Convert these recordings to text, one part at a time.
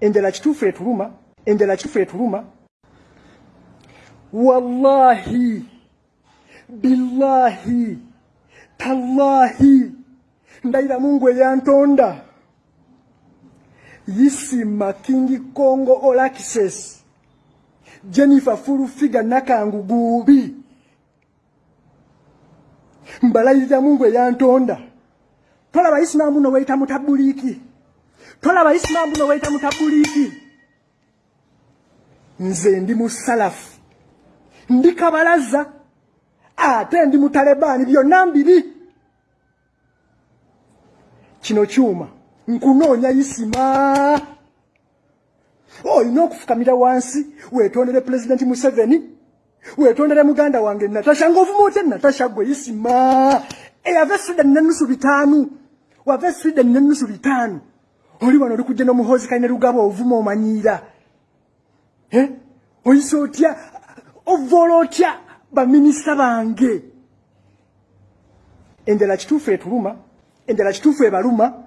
enjala kituufu etuluma enjala kituufu etuluma wallahi billahi tallahi ndayira mungu eyantonda. Yisima kingi congo olaxes jennifer fulufiga nakangugubi mbalayirira mungu eyantonda. Tolaba isimaamu noweyita mutabuliiki tolaba isimaamu noweyita mutabuliiki nze ndi musalafu. Ndi kabalaza. Ate ndi mutalebaani byonna mbiri kino kyuma nkunoonya isima. Olina okufukamira wansi weetondere pulezidenti museveni weetondere muganda wange natasha ngaovuma otya natasha gwe isima. Eyava esweden nenusu bitaanu wava esweden nenusu bitaanu oli wano oli kujja n'omuhozi kalina lugaba ovuma omanyiira. Oyisa otya? Ovoola otya baminisita bange. Enjala kituufu etuluma enjala kituufu ebaluma.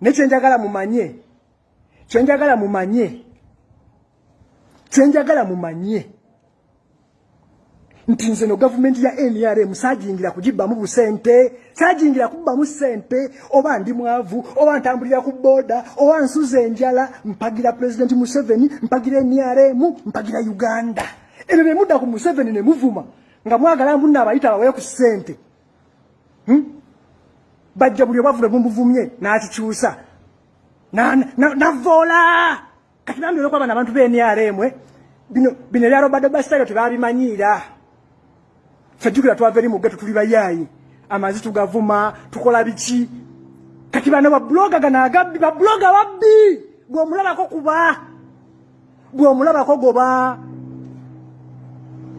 Nekyenjagala mumanye kyenjagala mumanye kyenjagala mumanye nti nze no gavumenti ya nrm saajingira kugibbamu busente saajingira kubbamu sente oba ndi mwavu oba ntambulira ku booda oba nsuza enjala mpagira pulezidenti museveni mpagira nrm mpagira uganda. Ebyo bemudda ku museveni ne muvuma nga mwagala mbunna abayita bawaye ku ssente. Hmm? bajja buli obwavule bumuvumye n'akikyusa. Navoola kati bambyoleko abana abantu b'enrm bino bino ebyalobadde basitayo tebabimanyiira fejjukira twava eri muggeto tuli bayaayi. Amazi tugavuma tukola biki? Kati bano babuloga gano agabbi babuloga babbi! Bw'omulabako kuba bw'omulabako goba.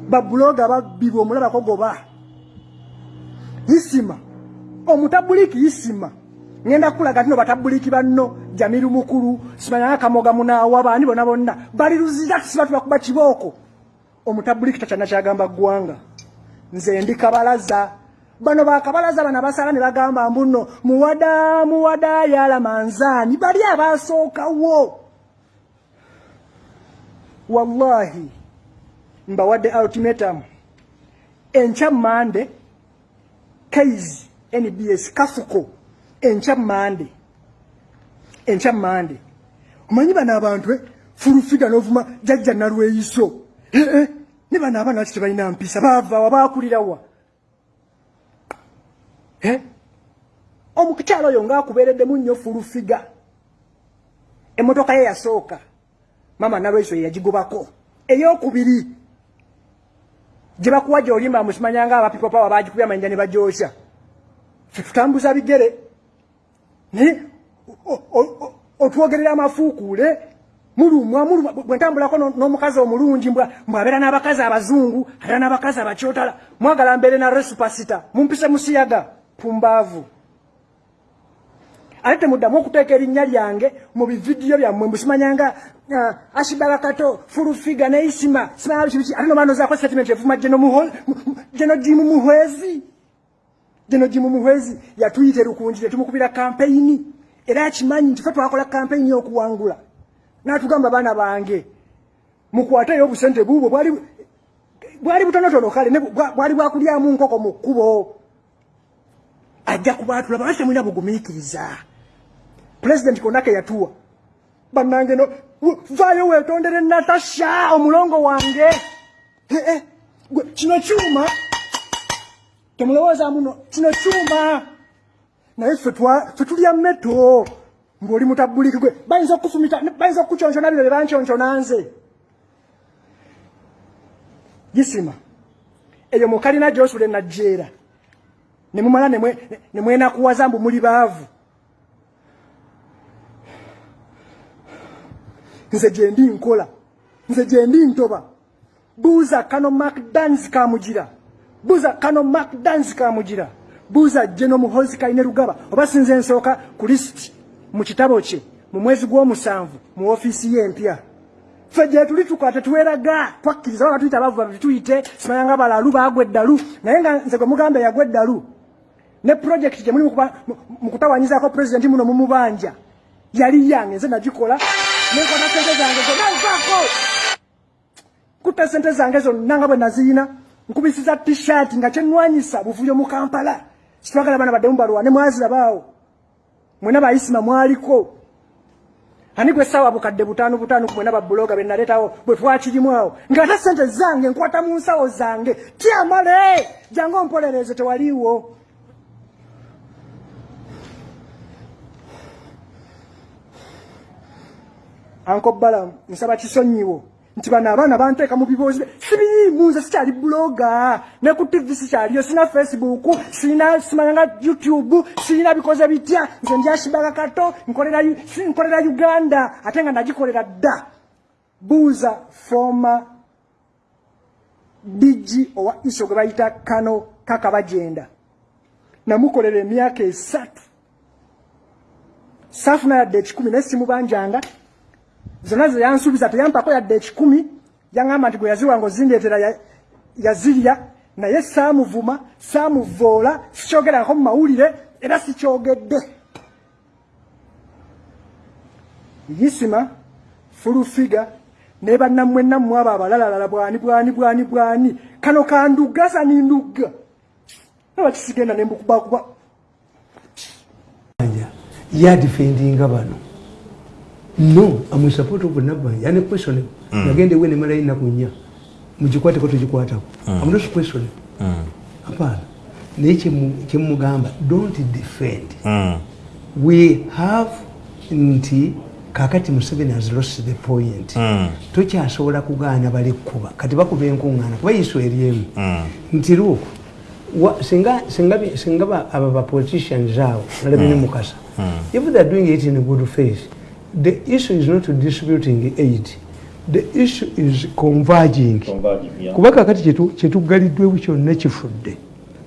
Babuloga babbi bw'omulabako goba. Isima omutabuliki isima ngenda kulaga tino batabuliki banno jamiru mukulu simanyanga kamoga munaawa baani bonna bonna. Bali luzira tusiba tubakuba kibooko. Omutabuliki takyana kyagamba ggwanga nze ndi kabalaza bano bakabalaza bano abasala ne bagamba mbuno muwada muwada yala manzaani bali abasookawo. Wallahi mbawadde ultimatum. Enkya mande kaizi nbs kafuko enkya mande enkya mande omanyi bano abantu eh, fulufiga n'ovuma jajja nalweyiso eh, eh. Ne bano abaana baki tebalina mpisa? Baavawa bakulirawa omukukyalo oyo ngaakubeereddemu nnyo fulufiga. Emmotoka ye yasooka. Mama nalweso ye yagigobako. Eyokubiri gye bakuwa gyolimba musimanyanga abapipo pawa bagikubya amanyija ne bagyosya. Fe tutambuza bigere. Naye otwogerera amafuukuule mulumwa mulumwa bwentambulako n'omukazi omulungi mbwabeera n'abakazi abazungu abeera n'abakazi abakyotala mwagala mbeere na resupasita mumpise musiyaga pumbaavu. Ate temuddamu okuteeka erinnya lyange mu bividiyo byammwe mbusimanyanga uh, ashibarakato fulufiga neisima simanya biki biki ate nomanozaako statement evuma geno jimu muhwezi. Geno jimu muhwezi yatuyita erukunji tetumukubira kampeyini era akimanyi nti fe twakola kampeyini y'okuwangula natugamba baana bange mukwateyo obusente bubwo bwali bwali butonotono kale bwali bwakulyamu nkoko mu kkubo. Ajja kubaatula balasi temulina bugumiikiriza? Pulezidenti konake yatuwa bannange no vaayo weetondere natasha omulongo wange. Kino kyuma temulowooza muno kino kyuma. Naye fe tulya meto ng'oli mutabuliki gwe bayinza okufumita bayinza okukukyonkyona bino bye bankyonkyona nze gisima eyo mukalina gyosula enajjeera ne mumala ne mwenakuwaza mbu muli baavu. Nze gye ndi nkola. Nze gye ndi ntoba. Buuza kano macdans kamugira. Buuza kano macdans kamugira. Buuza jeno muhozi kaine rugaba. Oba sinze nsooka ku lisiti mu kitabo kye mu mwezi gw'omusanvu mu ofiisi ye empya. Ffe gye tuli tukola tetuweraga twakkiriza waba tuyita abavu babiri tuyite simanyanga balalu baagwa eddalu naye nga nze gwe mugamba yagwa eddalu. Ne purojekiti gye muli mu kutawanyizaako pulezidenti muno mumubanja yali yange nze nagikola. Nenkota sente zange zonna nvaako kutta sente zange zonna nga bwe naziyina nkubisiza tishat nga kyenwanyisa buvuyo mu kampala. Kitwagala baana baddemu balwane mwazirabaawo mwena baisima mwaliko. Ani gwe sawa bukadde butaano butaano kumwena babuloga benaleetawo bwe twakirimu awo. Ngaate sente zange nkwata mu nsawo zange. Tyamale! Jange ompolereze tewaliiwo. Ankobala nsaba kisonyiwo nti bano abaana banteeka mu biboozi sibiriimu nze sikyali buloga ne ku tv sikyaliyo sina facebook sina simanyanga youtube sirina bikoze bitya. Nze ndyashibaga kato nkolera uganda ate nga nagikolera dda. Buuza foma digi owa iso gwe bayita kano kakabajenda. Namukolera emyaka esatu. Saafuna yadde ekikumi naye simubanjanga zonna ze yansuubiza teyampako yadde ekikumi yaŋŋamba nti gwe yaziwanga ozindeetera yazirya naye saamuvuma saamuvoola sikyogerako mu mawulire era sikyogedde. Yisima fulufiga ne bannammwe nammwe abo abalalalala bwani bwani bwani bwani. Kano kanduga sani ndugga nabakisigenda nembukubakuba yadifendinga bano no am support of nabanja ane question mm. nagende wene mara ina kunya mujikwate ko tujikwata mm. am not question mm. apana neche chemugamba don't defend mm. we have nti kakati museveni has lost the point mm. tokyasobola kugaana bali kuba kati bakuba enkuŋŋaana kuba yiso eryemu mm. nti luuku singa singa aba bapoliticians awo nalabene mm. mukasa mm. if theyare doing it in a good face the issue is not distributing aid. The issue is converging. Kuba kakati kyetugaliddwewo kyonna kifudde.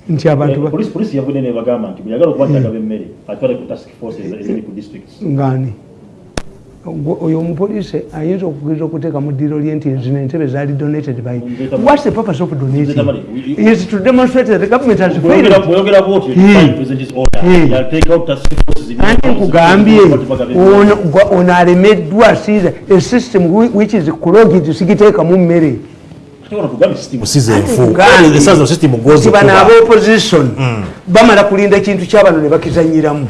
Nti abantungaani oyo omupoliisi ayinza okugeza okuteeka mu ddiiro lye nti zino entebe zaali donated by whats the purpose of donating? Is to demonstrate that the government has nkugambye ono alemeddwa siza a system which is clogged sigiteekamu mmere. Bano abaopposition mm. bamala kulinda kintu kyabano ne bakizanyiramu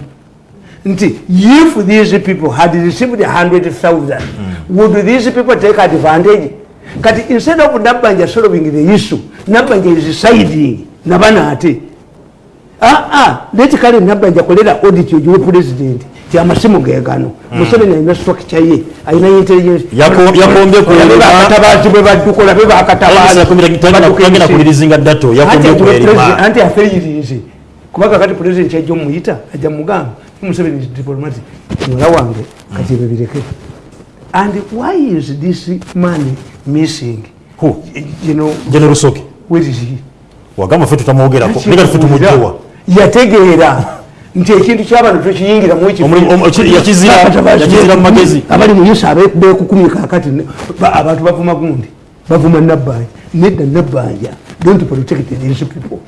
nti if these people had received a hundred thousand mm. would these people take advantage kati instead of nabanja solving the issue nabanja is siding nabana ate ah, ah, leti kale nabanja kolera audit yogiwe president ti amasimu gegano mm. museveni alina structure ye alina intelligencebatabazi bwe badduka olabe bakatabazianti afeyirize kubanga kati president ajja omuyita ajja mugamba Museveni is diplomatic. Mwala wange kati bebireke. And why is this money missing? Who? You know, General Soki. Where is he? Wagamba fetu tamwogera ko. Nika fetu mujjowa. Yategeera nti ekintu ky'abantu tekiyingira mu ekyo yakizira mu magezi abali mu yusa beekukumika kati abantu bavuma gundi bavuma nabbanja nedda nabbanja don't protect these people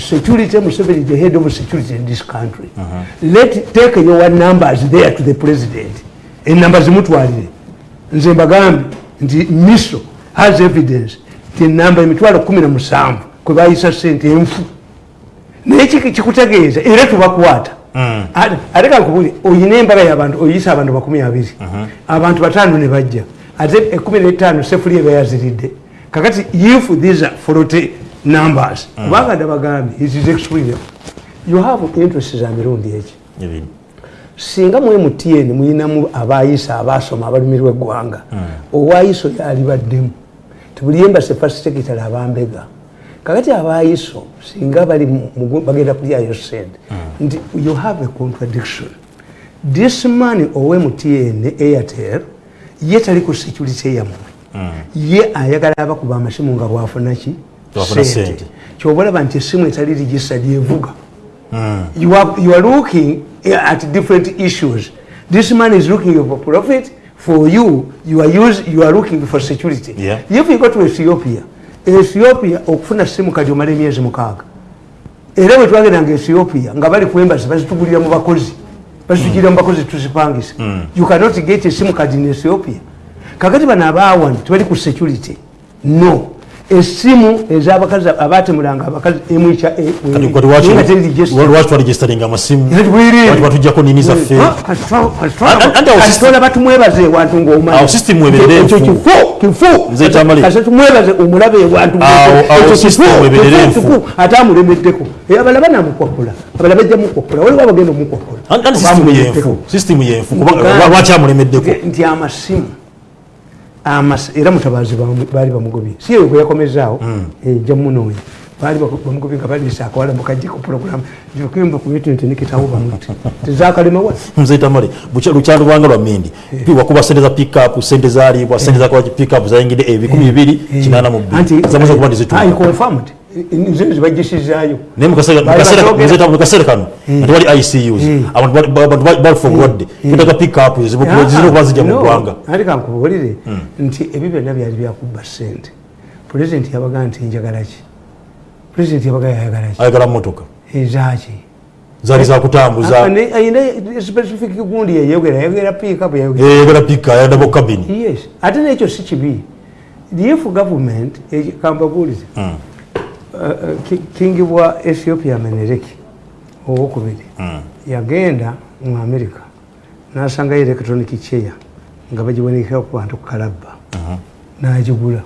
security Museveni the head of security in this country. Uh -huh. let take your numbers there to the president. Enamba zimutwalire nze mbagambe nti miso has evidence ti enamba emitwalo kumi na musanvu kwe bayisa sente enfu. Naye kikutegeeza? Era tubakwata. Mm. ate kankubuli oyina embaga yabantu oyisa abantu bakumi abiri. Uh-huh. abantu bataano ne bajja. Ate ekumi netaano sefuli eba yaziridde kakati if these forty numbers. Mm. kubanga ndabagambye it is extreme. You have interest za mirundi eki? Singa mwe mutn muyinamu abayisa abasoma abalumirwa eggwanga mm. owaiso yalibaddemu. Tibuli embase first secretary abambega. Kakati abaiso singa bali bagenda kulyayo sente mm. nti you have a contradiction. This man owe mutn airtel ye tali ku security eyamwe ye ayagala abakuba amasimu nga bwafunaki sente. kyobalaba nti esimu etali registered evuga hmm. you are looking at different issues. This man is looking for profit for you. You are, use, you are looking for security. Yeah. if you go to ethiopia ethiopia okufuna simu kati omala emyezi mukaaga. Era bwe twagendanga ethiopia nga bali ku embasi bazitugulira mu bakozi. Bazitugira mu bakozi tuzipangisa you cannot get esimu kadi in ethiopia. Kakati bano abawani tebali ku security. No esimu ezabakazi abatemulanga abakazi emwica Kati kati lwaki- lwaki twaregisteringa amasimu? Lwaki batujjako nini zaffe? Andi awo system- kasitola batumwebaza ewantu Awo system ebeerera enfu. Nze Tamale. tumwebaze omulabe ewantu Awo- awo system ebeerera enfu. ate amulemeddeko. Eh, abalaba namukwakula abalaba ejja mukwakula. Waliwo abagenda kubanga lwaki amulemeddeko? Nti amasimu. amas- era mutabazi baali bamugobye si eyo bwe yakomezaawo ejja munoonya baali bamugobye nga baliisa akawala mukajjeko puroguramu jokimba kubyetu nti nikitawo bamuti. Tezakalemawa nze tamale Bucha- lukyalo lwanga lwa mindi Pi- wakuba sente za pickup sente zaalibwa sente zakola pickup zayingidde ebikumi bibiri kinaana mu bbiri. Zamaze kuba ndizituuka confirmed nze zibagisizaayo naye mu kaseera- mu Bali kaseera- bakyogera. nze Tamale, mu kaseera kano nga tewali icus abantu bali- ba- ba- balufa obulwadde twetaaga pickup zirina okuba zijja mu ggwanga. Ati kankubuulire nti ebyo byonna byali byakubba sente pulezidenti yabaga nti njagala ki? Pulezidenti yabaga yayagala ki? Ayagala motoka ezaki zaali zakutambuza ayina specific gundi yayogera. Yayogera pikapu yayogera yayagala pika ayagala dabo kabini yes. Ate nekyo si kibi. If government eh, kambabuulize kingi bwa ethiopia menereki owokubiri. Yagenda mu america nasangayo electronic chair nga bagibonikera ku bantu ku kalabba nagigula.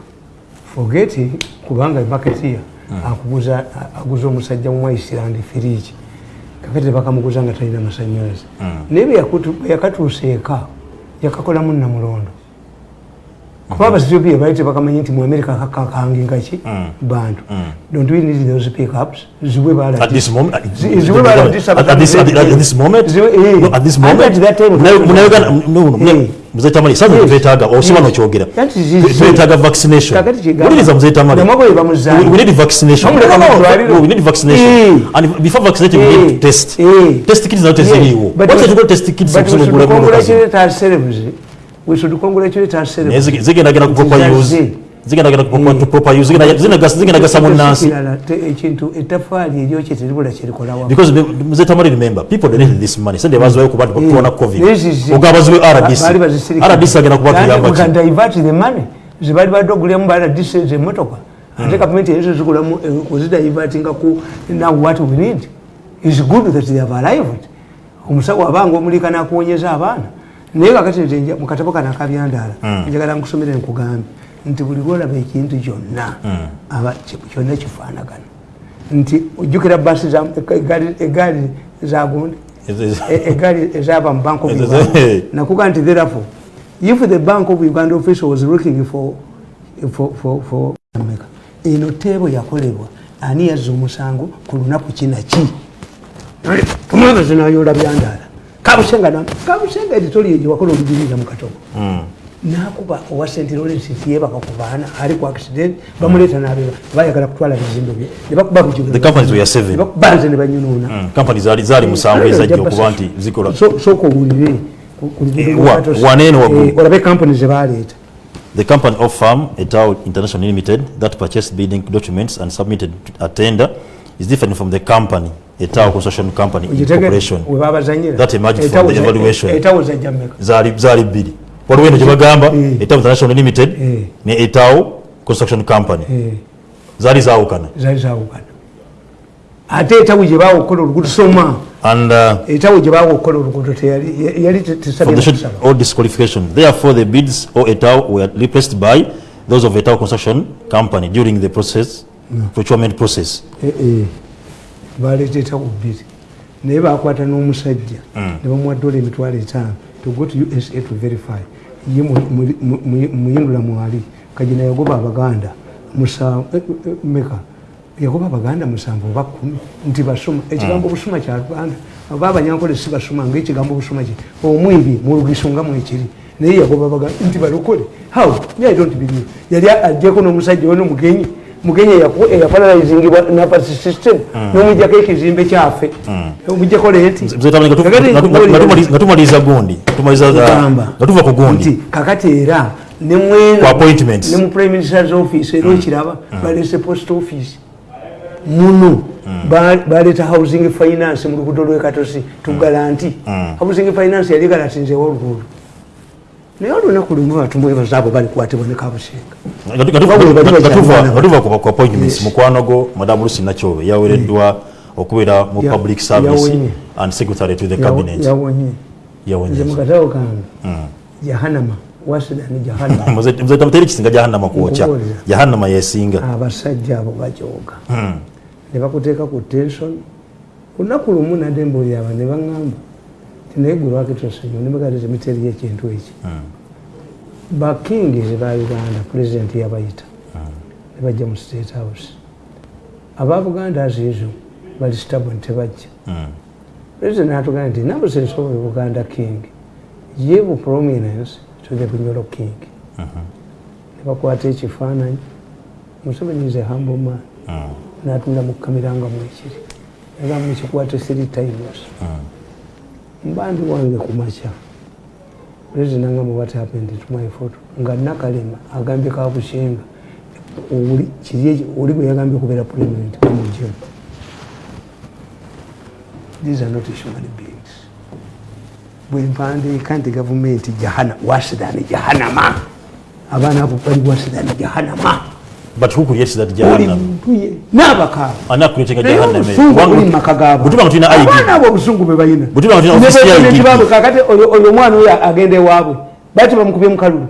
Forget kubanga maketia akuguza aguza omusajja mu island firiji kakati tebakamuguza nga talina masanyalaze. Naye bwe yakutu- bwe yakatuusa eka yakakolamu namulondo kuba abaethiopia bali tebakamanyi nti mu america kakangingaki bantu. Don't we need those pickups? Ziwe Yes. twetaaga osiba Yes. nokyogera That is Twe- easy. twetaaga vaccination. Kakati kigamba. wuliriza mzee Tamale. Namwabo we need Eh. vaccinating we need Eh. test. Eh. test kits nazo teziriiwo What's the good test kits but we should congratulate ourselves. Zigendagenda ku proper use. Zigendagenda ku proper- to proper use. Zigenda- zigenda- zigendagasa munnansi ekintu ettafaali eryokye teribula kirikolawo because be- mzee Tamale remember people donated this money. Sente baziwayo kuba nti tuwona covid. This is- ogaba baziwe rdc rdc agenda kuba Yani tuyamba we ki divert the money. Zibali badde ogulemu ba rdc zemotoka ate gavumenti ezo zigulamu eh, ozidivertinga ku now what we need. Is good that they have arrived. Omusawo abanga omulika nakuwonyeza abaana naye kakati mu katabo kana akabyandaala njagala nkusomere nkugambe nti buli lwolaba ekintu kyonna aba ki- kyonna kifaanagana. Nti ojjukira basi egaali- zagundi E- egaali ezava mu bank of uganda. nakuga nti therefore if the bank of uganda official was looking for, for, for, for America, eno teebo yakolebwa ani yazza omusango ku lunaku kinaki omwebezi nayola byandaala kabusenga na- kabusenga editoriyo gyewakola olugirira mu katobo nakuba owa st lawrence tiyebaka ku baana ali ku accident bamuleeta nabeba bayagala kutwala bizimbe bye nebakuba The companies were seven. nebakubanze ne banyunuuna. Kampani zaali zaali musanvu ezajja okuba nti zikola. sooka owulire ku- ku luguudo Eh, lwa wa- Katosi. waneeno waggulu. Eh, olabe kampani zebaleeta The company of Farm Etao International Limited that purchased bidding documents and submitted a tender is different from the company Etao Construction Company corporation. That emerged from the evaluation. etawo za Jamaica zali zali bili waliwo eno gye bagamba Eh. Etao International Limited Eh. ne Etao Construction Company. Eh, zaali zaawukana zaali zawukana ate etawo gye okukola oluguudo soma. And uh, etawo gye bawa okukola oluguudo teyali kusaba. disqualification. Therefore the bids or Etao were replaced by those of Etao Construction Company during the process procurement process. Eh, eh, baleeta etawo bbiri. Naye bakwata n'omusajja. Ne bamuwa dola emitwalo etaano. To go to usa to verify. Ye mu- mu- mu- mu- muyindula mwali. Kagina yagoba abaganda musa- eh, meka yagoba abaganda musanvu oba kumi. Nti basoma ekigambo busuma kya luganda oba abanyankole si basoma ngaekigambo busuma ki? Omwibi mulugiso nga mwekiri naye yagoba abaganda nti balokole. How? Me i don't believe. Yali ajjeko n'omusajja we n'omugenyi mugenyi eyafananizingibwa nafasi system. Nomwijjako ekizimbe kyaffe. Omwijjako leeti. Mzee Tamale, nga tu- nga tu- nga tumali- nga tumaliriza gundi. Nga tuva ku gundi. Kakati era ne mweno Ku appointments. ne mu prime minister's office era okiraba balese post office. Muno Ba- baleeta housing finance mu luguudo lwekatosi tugalanti housing finance yali galatinzeewo oluguudo naye olunaku lumu batumwebaza abo balikwatibwa ne kabusenga Nga tu- nga tuva- ku- appointments mukwano go madamu lusi nakyobe yawereddwa okubeera mu public service and secretary to the cabinet. yawonye mukatawo kange. Jahanama wasidani jahanama muzeta muteri kisinga jahannama kwokya. Jahannama yesinga abasajja abo bajooga. Ne bakuteeka ku tension. Lunaku lumu nadde mbuulira aba ne baŋŋamba tinaye gwe lwaki tosonyiwa ne bagati temiteri ekintu eki bakingi ba uganda pulezidenti yabayita ne bajja mu state house. Aba buganda aziizo bali stable tebajja. Pulezidenti natugamba nti nabusence of buganda king. Give prominence to the bunyolo king ne bakwata ekifaananyi museveni is a humble man. Natunda mu kamera nga mwekiri yagamba mukikwate three times mbandi wange ku makya president angamba what happened to my photo. Nga nakalema agambye kabusenga oli bwe yagambye kubeera president kamujemu these are not human beings. Bwe mpandiika nti gavumenti jahana wasidani jahanama abaana abo bali wasidani jahanama but who creates that buli jahannam muntu ye n'abakaaba ani creating a naye jahannam obusungu buli mu maka gaabo Bwe tuba nga tulina ID. abaana abo obusungu bwe balina Bwe tuba nga tulina Ne office ya pulezidenti IDP. baabwe kakati oyo oyo omwana oyo agenda ewaabwe. Bati bamukubye mu kalulu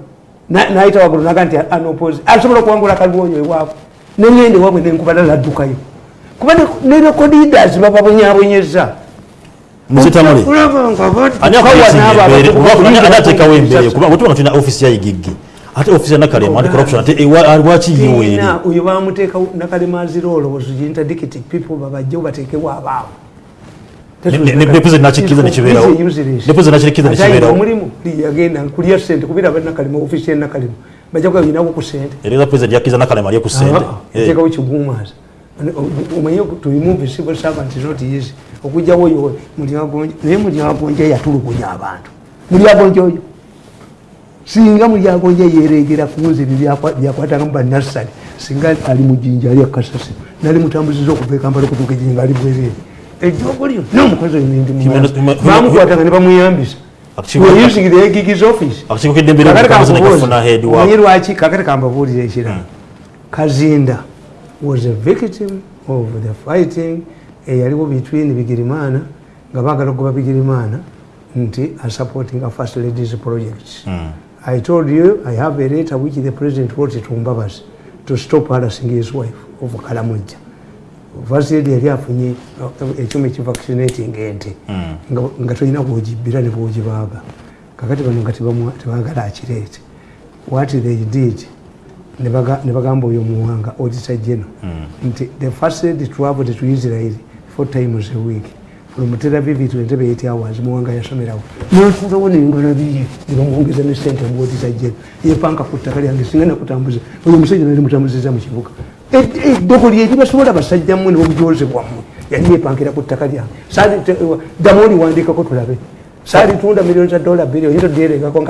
Na- n'ayita waggulu naga nti anopozi asobola okuwangula kalulu oyo ewaabwe neŋŋenda ewaabwe nenkubala laddukayo kuba ne- ne rekodidas bababonyabonyeza. Muzitamule ani ateekawo embeere? kuba bwetuba nga tulina office ya igiggi ate ya nakalema anti corruption ate lwaki yiweeri Ina, oyo bamuteeka nakalemaazira olowoozo interdicting people babajje bateekewo abaabo Ne- ne- ne president nakikkiriza ne kibeerawo. Ne president nakikkiriza ne kibeerawo. omulimu yagenda kulya sente kubira banakalema ofisi yenakalema bajja kuba yinawo ku sente era president yakkiriza nakalema alye ku sente Eh, teekawo kigumaza omanye to remove civil servant is not easy. Okugjawo oyo mulyagonja naye mulyagonja yatulugunya abantu. Mulyagonja oyo singa mulyagonja yeregera kunze byakwatanga mu banasale singa ali mujinja ali akasasi nali mutambuziza okuva ekampala okutuuka ejinja ali bwerere ejjogo lyo nomukozi oyo Human- human- bamukwatanga ne bamuyambisa using the egigis office. Omanyi lwaki? Kakati kambabuulira ekirala kazinda was a victim of the fighting. Eyaliwo between bigirimana nga bagala okugoba bigirimana nti asupporting a first ladies projects i told you i have a letter which the president wrote to mbabazi to stop harassing his wife of kalamujja first lady yali afunye uh, ekyuma ekivaccinating ente. Nga- nga tolina bwogibbira ne bwogibaaga kakati bano nga tebagala akireete. What they did ne baga- ne bagamba oyo muwanga auditor general nti the first lady traveled to israel four times a week aviv to entebe hours muwanga yasomerawo. Natulawo nengalo biye nebamwongeza ne sente mu auditor general yepanka ku ttaka lyange singa nakutambuza oyo omusajja nali mutambuziza mu kibuga. Eddoko lye libasobola basajja mmwe nebubujoze bwammwe. Yali yepankira ku ttaka lyange. Ddamu oliwandikako tulabe. Saalitunda miliyoni za dola biri oyinza odyeregako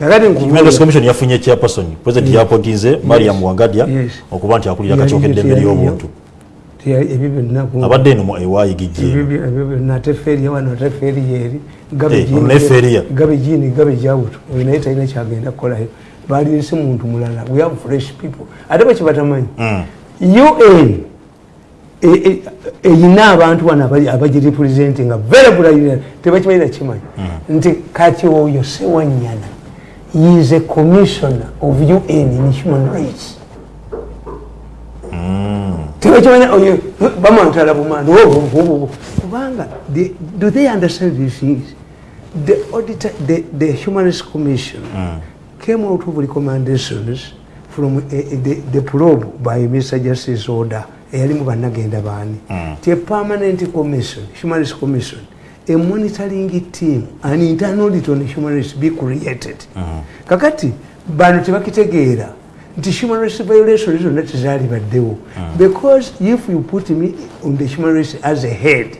Human Commission yafunye chairperson president yapotinze mariam wangadya okuba nti akulira akacooka eddembe ly'obuntu ebyo byonna abadde eno mu ewayigijje ebyo byo- ebyo byonna ate feriya wano ate Eh, ono ne feriya. gabe jini gabe jawuto oyo naye talina kyagenda kukolayo balirese muntu mulala. We have fresh people. Ate bakibatamanyi un e- e- eyina abantu wano abagirepresentinga verabulira tebakimanyi nakimanyi nti kati oyo sewanyana is a commissioner of un in human rights tebakimanya oyo bamwantala bumanda kubanga the- do they understand these things the auditor the, the human rights commission came out of recommendations from uh, the, the probe by mr justice order eyalimu bannagenda baani. Ti a permanent commission human rights commission a monitoring team an internal audit on human rights be created. Kakati bano tebakitegeera nti human rights violations zonna tezalibaddewo because if you put me on the human rights as a head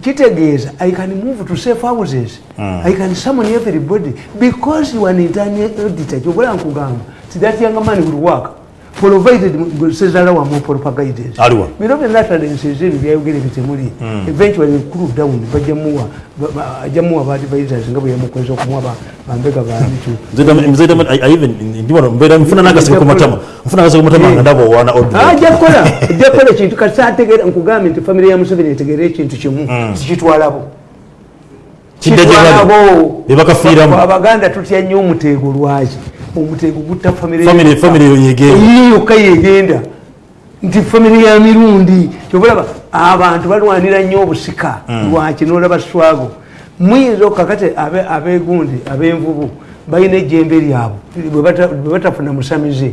kitegeeza i can move to safe houses. I can summon everybody. Because you are an internal auditor kyobola nkugamba ti that young man will work provided sezala wamu proper guidance aliwa bino byonna talenses ebyo byayogera bitemuli eventually cool down bajamuwa ajamuwa ba advisors nga bwe yamukweza okumuwa ba- bambega bamitu mbeera nfuna nagaseke ku matama nfuna nagaseke ku matama nga ndaba owaana ajakola ajakola ekintu kati ategeera nkugambye nti famire ya museveni etegeera ekintu kimu tikitwalabo kidda gye bali. Bebakafiiramu abaganda tutya nnyo omuteego lwaki omuteego gutta yokka yegenda nti famire ya mirundi kyobalaba abantu balwanira nnyo obusika. Lwaki? Nolaba swago. Muyinza okakati abe- abegundi abenvubu balina ejjembe lyabwe. Bwe bata- bwe batafuna musamize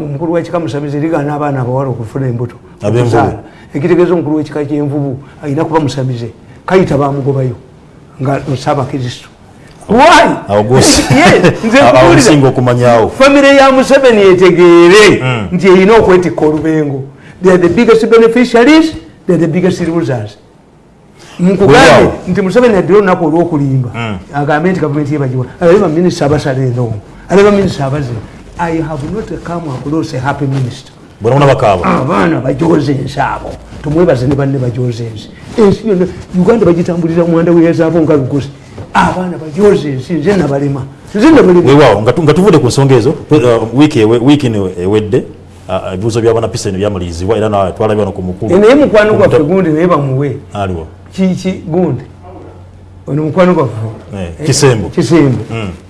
omukulu wekika musamize ligana abaana abawala okufuna embuto okuzaala. ekitegeeza omukulu wekika kyenvubu alina kuba musamize. Kayita bamugobayo nga saabakristo why Awo gwosi- Yes, nze awo nkubuulira. osinga okumanyaawo. Famire ya museveni etegeere nti erina okwetikka olubengo. They are the biggest beneficiaries they are the biggest losers. Nkugambe nti museveni addire olunaku olwokulimba. Agambe nti gavumenti yebagiwa alabe baminisita abasala eno alabe baminisita abaze. I have not come across a happy minister. Bona bakaaba abaana bajoze ensi abo tumwebaze ne banne bajoze ensi. Ensi yonna uganda bagitambulira mwanda weyazaabo nga lugozi abaana bajoze ensi nze nabalema weewaawo nga tu- nga tuvudde ku nsonga ezo uh, wiiki ewedde uh, ebibuuzo byabana piseni byamaliririzibwa era na- twalabye wano ku mukulu naye mukwano gwaffe gundi naye bamuwe. Aliwa kiki gundi? Ono mukwano gwaffe. Eh, kisembo. Kisembo.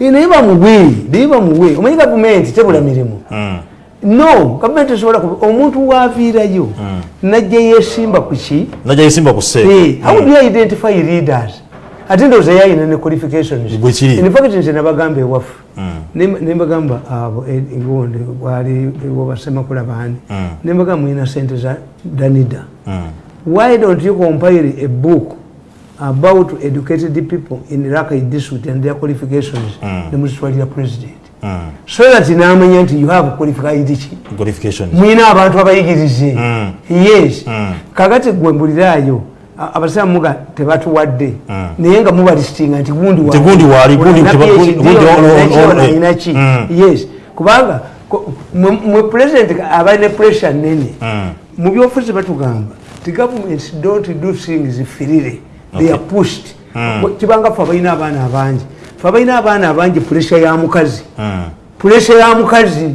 Eh, naye bamuwe naye bamuwe. Omanyi gavumenti tebula mirimu. Mm. no gavumenti esobola omuntu waaviirayo najja yesimba ku ki? Najja yesimba ku sse Eh, how do you identify leaders ate ndowooza yayina ne qualifications Bwe kiri. in fact nze nabagamba ewaffe. Ne- ne mbagamba abo e- egundi wali wobasemakula baani ne mbagamba mulina sente za danida why don't you compile a book about educated people in Rakai district and their qualifications? Ne muzitwalira president. So that namanya nti you have qualified ki? Mwina abantu abayigirize yes. Kakati gwe mbulirayo a- abasiraamu muga tebatuwadde. Naye nga mubalistinga nti gundi Nti gundi waali, gundi teba- gundi- gundi ono- ono- eh. inaki Mm. yes. Kubanga mwe- president abalina pressure nene mu byofuzi batugamba ti governments don't do things freely. They are pushed. Kibanga fe abalina abaana abangi. Fe abalina abaana abangi pressure ya mukazi. Pressure ya mukazi.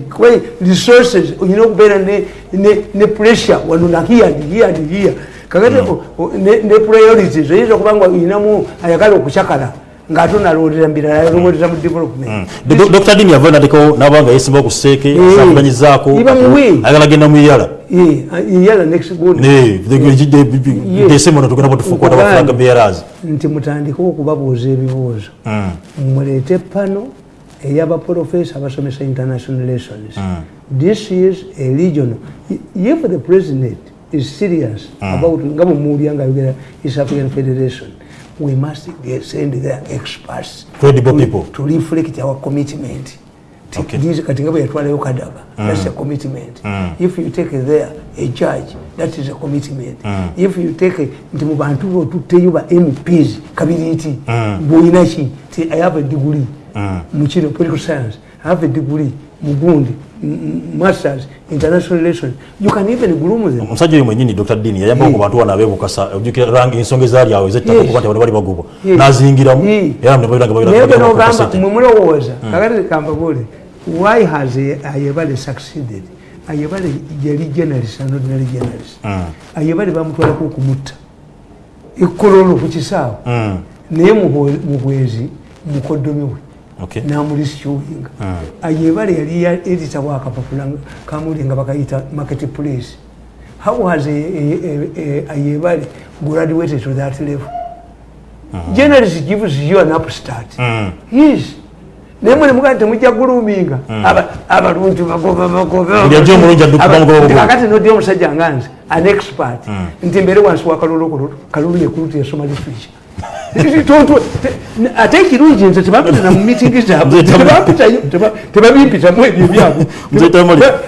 Resources olina okubeera ne, pressure. Wano and here and here kakati o- ne, ne priorities oyinza okuba nga olinamu ayagala okucakala ngaate onalowoolera mbirala yalowoolera mu development. Do- dr dini yava nateko nabanga yesimba ku seeke muwe. ayagala genda mu iyala Eh, yala next good desemono tugenda potufukwata bafulaga bearers nti mutandike okubabuuza ebibuuzo muleete pano eyabaprofesa abasomesa international relations this is a regional if the president is serious about nga bwemuwulya nga ayogera east african federation. We must get, send their experts Credible to, people. to reflect our commitment. Okay. kati nga bwe yatwalayo kadaga that's a commitment. If you take there a judge that is a commitment. If you take nti mu bantu bo tutteyo ba mps kabiriiti bwolina ki ti i have a degree mu kino political science. I have a degree mu gundi m- m- masters international relations. You can even groom them. Omusajja oyo mwenyini dr. Dini yayambako ku bantu wana abebukasa ojjukira rangi ensonga ezaali awo ezettaka Yes. okuba nti abantu bali bagobwa Yes. nazingiramu Yes. era nebabiranga naye bwe nogamba mwe mulowooza kakati kambabule why has a- ayebale succeeded? Ayebale yali journalist and ordinary journalist. Ayebale bamutwalako okumutta. Ekololo ku kisaawe. Naye muhwe- muhwezi mukodomi we namulisikyuwinga ayebale yali ya- edita wakapapula kamuli nga bakayita market place how has a- a- a- a- ayebale graduated to that level? Journalist gives you an upstart yes. Naye mwe nemugaa temujja guluminga abalungi bagoba Buli ajja omulungi adduka bamugoba bugoba. bagobakati nodi omusajja nga nze an expert. Nti mbere wansi wa kalulu yekulutu yasoma literature te- ate ekirungi nze tebampitana mu mitingi zaabwe tebabimpitamu ebyo byabwe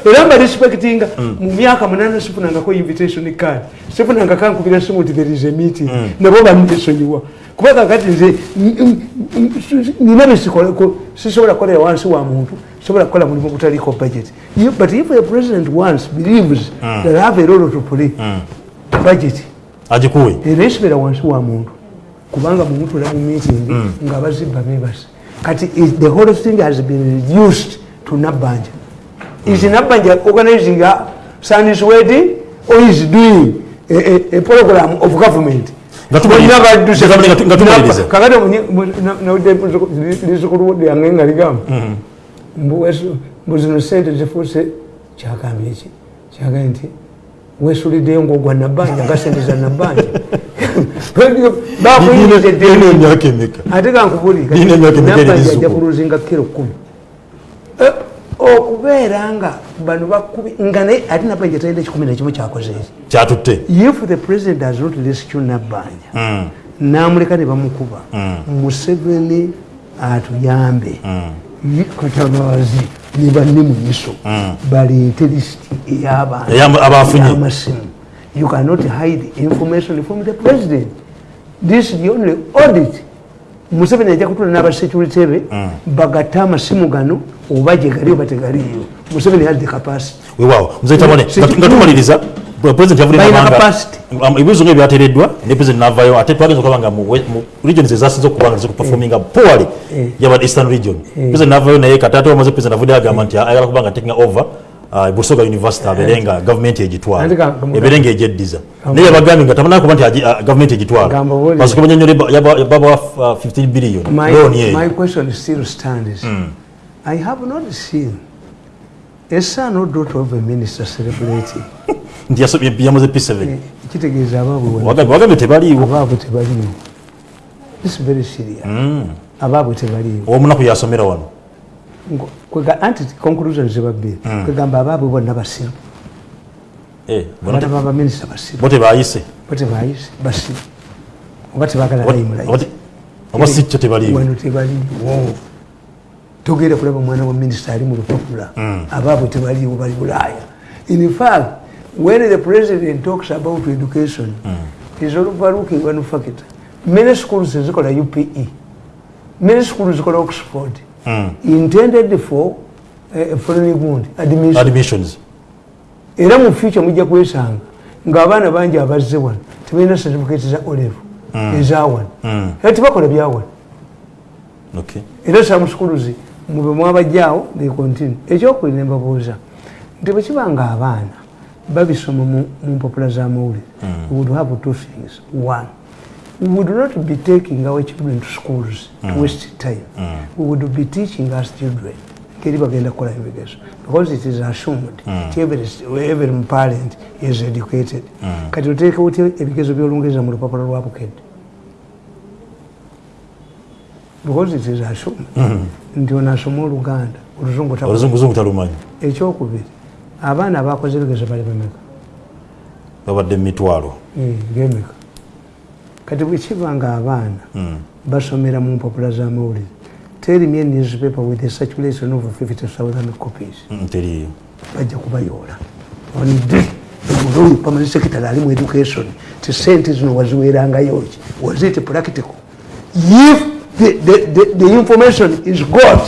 era mba respectinga mu myaka munana sifunangako invitation card sifunanga kankubira simu nti there is a meeting nabo banisonyiwa kuba kakati nze nina besikoleko sisobola kukolera wansi wa muntu sobola kukola mulimu gutaliko budget but if a president once believes that have a role to play budget agikuwe era esibeera wansi wa muntu kubanga ola mu meeting nga bazibba bebase kati the whole thing has been reduced to nabbanja is nabbanja organizing a sandis wedding or is doing a, a, a program of government kakati lisukulu lyange nga ligamba mbu wesu- mbu zino sente zifuuse kyagambye eki kyagambye nti wesuliddeyo ngaogwa nabbanja nga sente za nabbanja emyaka emeka ate gankubulira Nina emyaka emeka eri nabbanja ajja lisuku. kuluzinga kiro kumi. Eh, okubeera nga bano bakubi nga naye ate nabbanja talina ekikumi nekimu kyakoze eki kyatutte. If the president does not rescue nabbanja Mm. namuleka ne bamukuba Mm. museveni atuyambe. Mm. Ye- katabazi ne banne mu miso baleete lisiti ey'abantu amasimu you cannot hide information from the president. This is the only audit. Museveni ajja kutula n'abasecurity be bagatte amasimu gano oba gye gali oba tegaliyo museveni has the capacity. Weewaawo muzetamone nga tumaliriza president capacity. um, nga ebyateereddwa ne president navayo ate twagenza okulaba nga mu regions ezasinze okuba nga zikuperforminga poorly Eh. yaba eastern region. President navayo naye kati ate wamaze president avudde agamba nti ayagala kuba nga taking over busoga university abeere nga gavumenti egitwala. Ate ka- ka- ebeere nga egyeddiza naye yabagambye nga tamanaa kuba nti agi- gavumenti egitwala. Gamba bwoli. parce que banyonyole yabawa 15 billion. My, loan my yeyo question still stands. I have not seen a son or daughter of a minister celebrating. nti yasobye- yamaze p7 kitegeeza abaabwe wano. Wagambye- wagambye tebaliiwo. Abaabwe tebaliiwo. This is very serious. Abaabwe tebaliiwo. Omunaku yasomera wano anti conclusion zebabbiri kwegamba abaabwe bonna basiru Eh, bona te- abaana baminisita basiru bo tebayise bo tebayise basiru oba tebagala layimulayi oba te- oba si kyo tebaliiwo wano tebaliiwo togenda kulaba omwana wa minisita ali mu lupapula. Abaabwe tebaliiwo bali bulaaya. In fact when the president talks about education is overlooking one factor many schools zikola upe many schools zikola oxford intended for uh, foreign good admission. Admissions. Era mu future mujja kwesanga ng'abaana bangi abazze wano tebalina certificate za olevu eza wano. Era tebakola bya wano. Okay. Era some schools mube mwabajjaawo they continue. Ekyokuli ne mbabuuza nti bwe kiba nga abaana babisoma mu mpapula z'amawulire we would have two things. One we would not be taking our children to schools to waste time. We would be teaching us children ngeri bagenda kukola ebigezo because it is assumed nti every, every parent is educated kati oteekewo ty ebigezo by'olungereza mu lupapula lwa bukedde because it is assumed. Nti ono asoma oluganda oluzungu talumanyi. Ekyokubiri abaana abakoze ebigezo bali bameka babadde mu mitwalo. Eh, gemeka kati bwekiba nga abaana basomera mu mpapula z'amawulire a newspaper with a circulation of 50000 copies. Mm, teriiyo bajja kubayoola. Onde oyo pamani secretary ali mu education ti sente zino waziwerangayo ki? Was it practical? If the, the, the, the information is got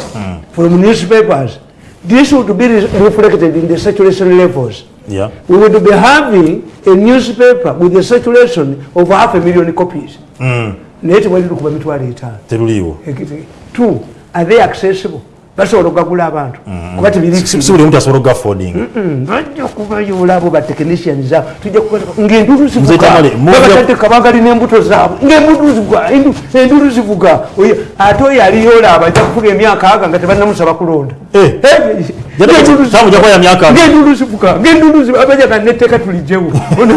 from newspapers this would be re- reflected in the saturation levels yeah. We would be having a newspaper with a circulation of half a million copies. Mm, naye tewali lukuba mitwalo etaano teruliiwo Ekiti- two are they accessible? Basobola okugagula abantu. Kuba asobola bajja abo tujja ngaenduulu zaabwe. Ngaenduulu zivuga ate oyo ajja kufuga emyaka aga nga tebannamusaba kulonda Jana- ng'enduulu Tamu jja kwaya myaka aga. ng'enduulu zivuga ng'enduulu zivuga abajaga netteeka tulijewo Ono,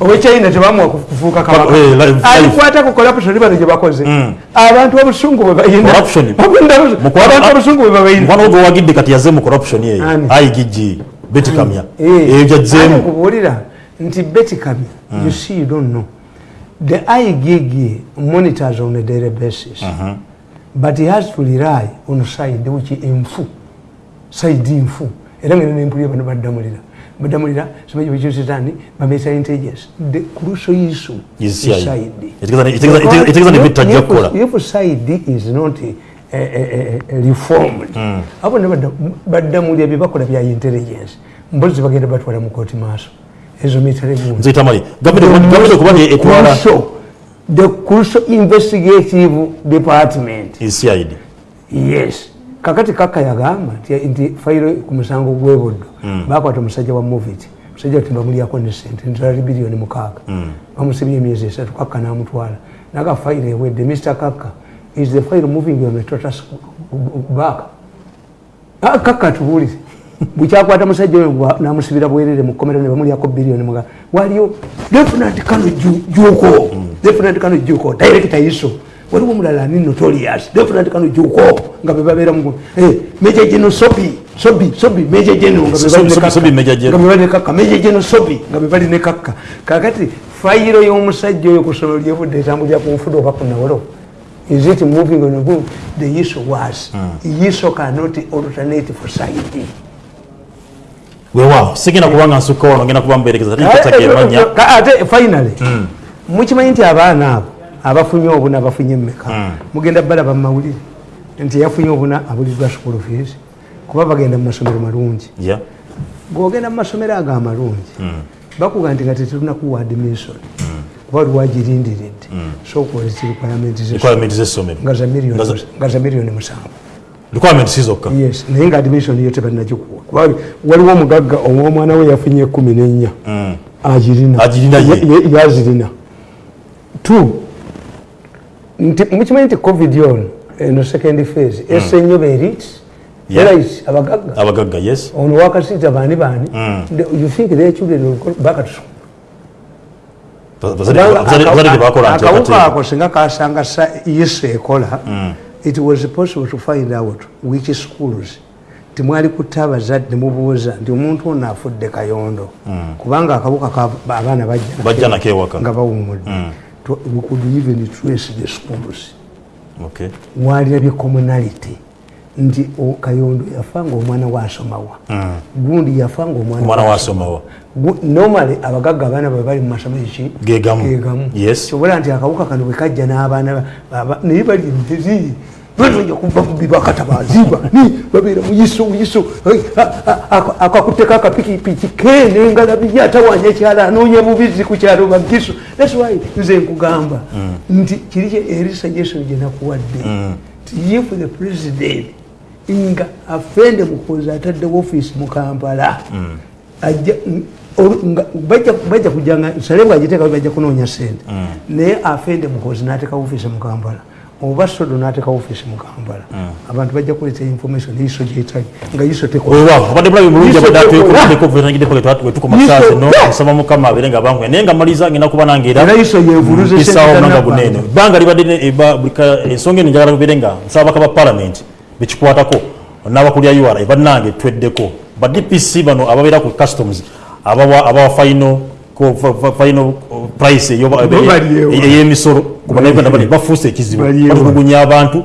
owechina tebamuwa kufuuka kabaka live- live. alikwata ku corruption bano gye bakoze abantu obusungu bwe bayina Corruption. Abantu- Mukwano- abantu obusungu bwe babayina mukwano gwe wagidde kati yazze mu corruption eyo Ani? igg beti kamya. Eyo gyazzeemu ate nkubuulira nti beti kamya. You see you don't know. The igg monitors on a daily basis. But he has to rely on side which enfu side nfu era ngene nempulira bano baddamulira. Badamulira simanyi bekyositani bamesa intelligence. The crucial issue Is etegeeza- etegeeza ne bitajja kukola. if side is not eh, eh, eh, reformed. Abo ne badda- baddamulya bye bakola bya intelligence. Mbozi bagenda batwala mu kooti maaso. Ezo mitale gundi nziyita mali gavumenti okuba nti etwala crucial the crucial investigative department. Is cid yes kakati kaka yagamba nti- fayiro ku musango gwebuddo bakwata omusajja wa movit musajja ti bamulyako ne sente ntwala biliyoni mukaaga. Bamusibye emyezi esatu kaka namutwala. Naga fayiro ewedde mr kaka is the file moving on a total back? Ah, kaka tubuulire bwekyakwata musajja oyo namusibira bwerere mu kkomera ne bamulyako biliyoni muga waliyo definite kano Ju- juko definite kano juko director iso waliwo omulala ani notorious definite kano juko nga bebabeera mu Eh, meja geno sobi sobi sobi meja geno nga So- bebali ne Sobi- Kaka. Sobi Major General. Nga bebali ne kaka meja geno sobi nga bebali ne kaka kakati fayiro y'omusajja oyo ku ssomero lyevudde etambulira ku nfudo oba ku nawolo is it moving on boom the issue was issue cannot alternate for side weewaawo sigenda kuba nga nsukka wano ngenda kuba Ka- ate finally mukimanyi nti abaana abo abafunye obuna bafunye mmeka mugenda balaba mumawulire nti yafunye obuna abuliddwa school fees kuba bagenda mu masomero malungi. Yeah. gogenda mu masomero ago amalungi bakuga nti nga tetunakuwa admission kuba lwagirindiridde requirement ze- requirement z'essomero. Nga za miliyoni- musanvu. Requirement si zokka. Yes naye nga admission yo tebanagikuwa kuba waliwo omugagga omwana we yafunye ekumi nenya agirina. Yazirina two nti mukimanyi nti covid ono eno second phase. Ese nnyo berit Yeah. erais abagagga. Abagagga yes. Ono wakasiita baani baani. The- you think their children back to school? Akawuka ako singa kasanga sa yesu ekola it was possible to find out which schools timwali kutta abazadde nemubuuza nti omuntu ono afudde kayondo. Kubanga akawuka ka- abaana bajja bajja nako ewaka. nga bawumudde we could even trace the schools Okay. walirabye communality nti kayondo yafa nga omwana wasomawa gundi yafa nga omwana omwana wasomawa Gu- normally abagagga abaana bwe bali mu masomero ki Gegamu. kyobola nti akawuka kano bwe kajja n'abaana ba- aba- naye bali embezi banoja kuva mu bibakatabaziba ni babeera muyiso muyiso akakutteko akapikipiki kene ngalabi atawanya ekyala anoonya bubizi ku kyalo bagiso thats why nze nkugamba nti kiri eri suggestion gye nakuwadde. Nti if the president nga afende mukozi ataddewo ofiisi mu kampala. Nga- bajja kujanga sale bwagiteeka bajja kunoonya sente naye afende mukozi n'ateeka ofiisi mu kampala oba sodo n'ateeka ofiisi mu kampala abantu bajja kuleeta information iso gyetali nga iso abadde bulabi bulungi Yiso abadde tekola. atwekoddeko vetangideko wetukola Yiso- saazi no Yeah. nsaba mukama abeere nga bankuya naye nga maliza ngenda kuba nange era era iso yevuluze mpisaawo nanga sente guneeno ebbanga libadde ensonga eno njagala bibeere nga nsaba baka ba palamenti bekikwatako n'abakulya ura bannange tweddeko. Ba dpc bano ababeera ku customs abawa abawa final ko- fa- fa- final uh, price ey'emisolo ku bannayuganda bali bafuuse ekizibu. Batulugunya abantu.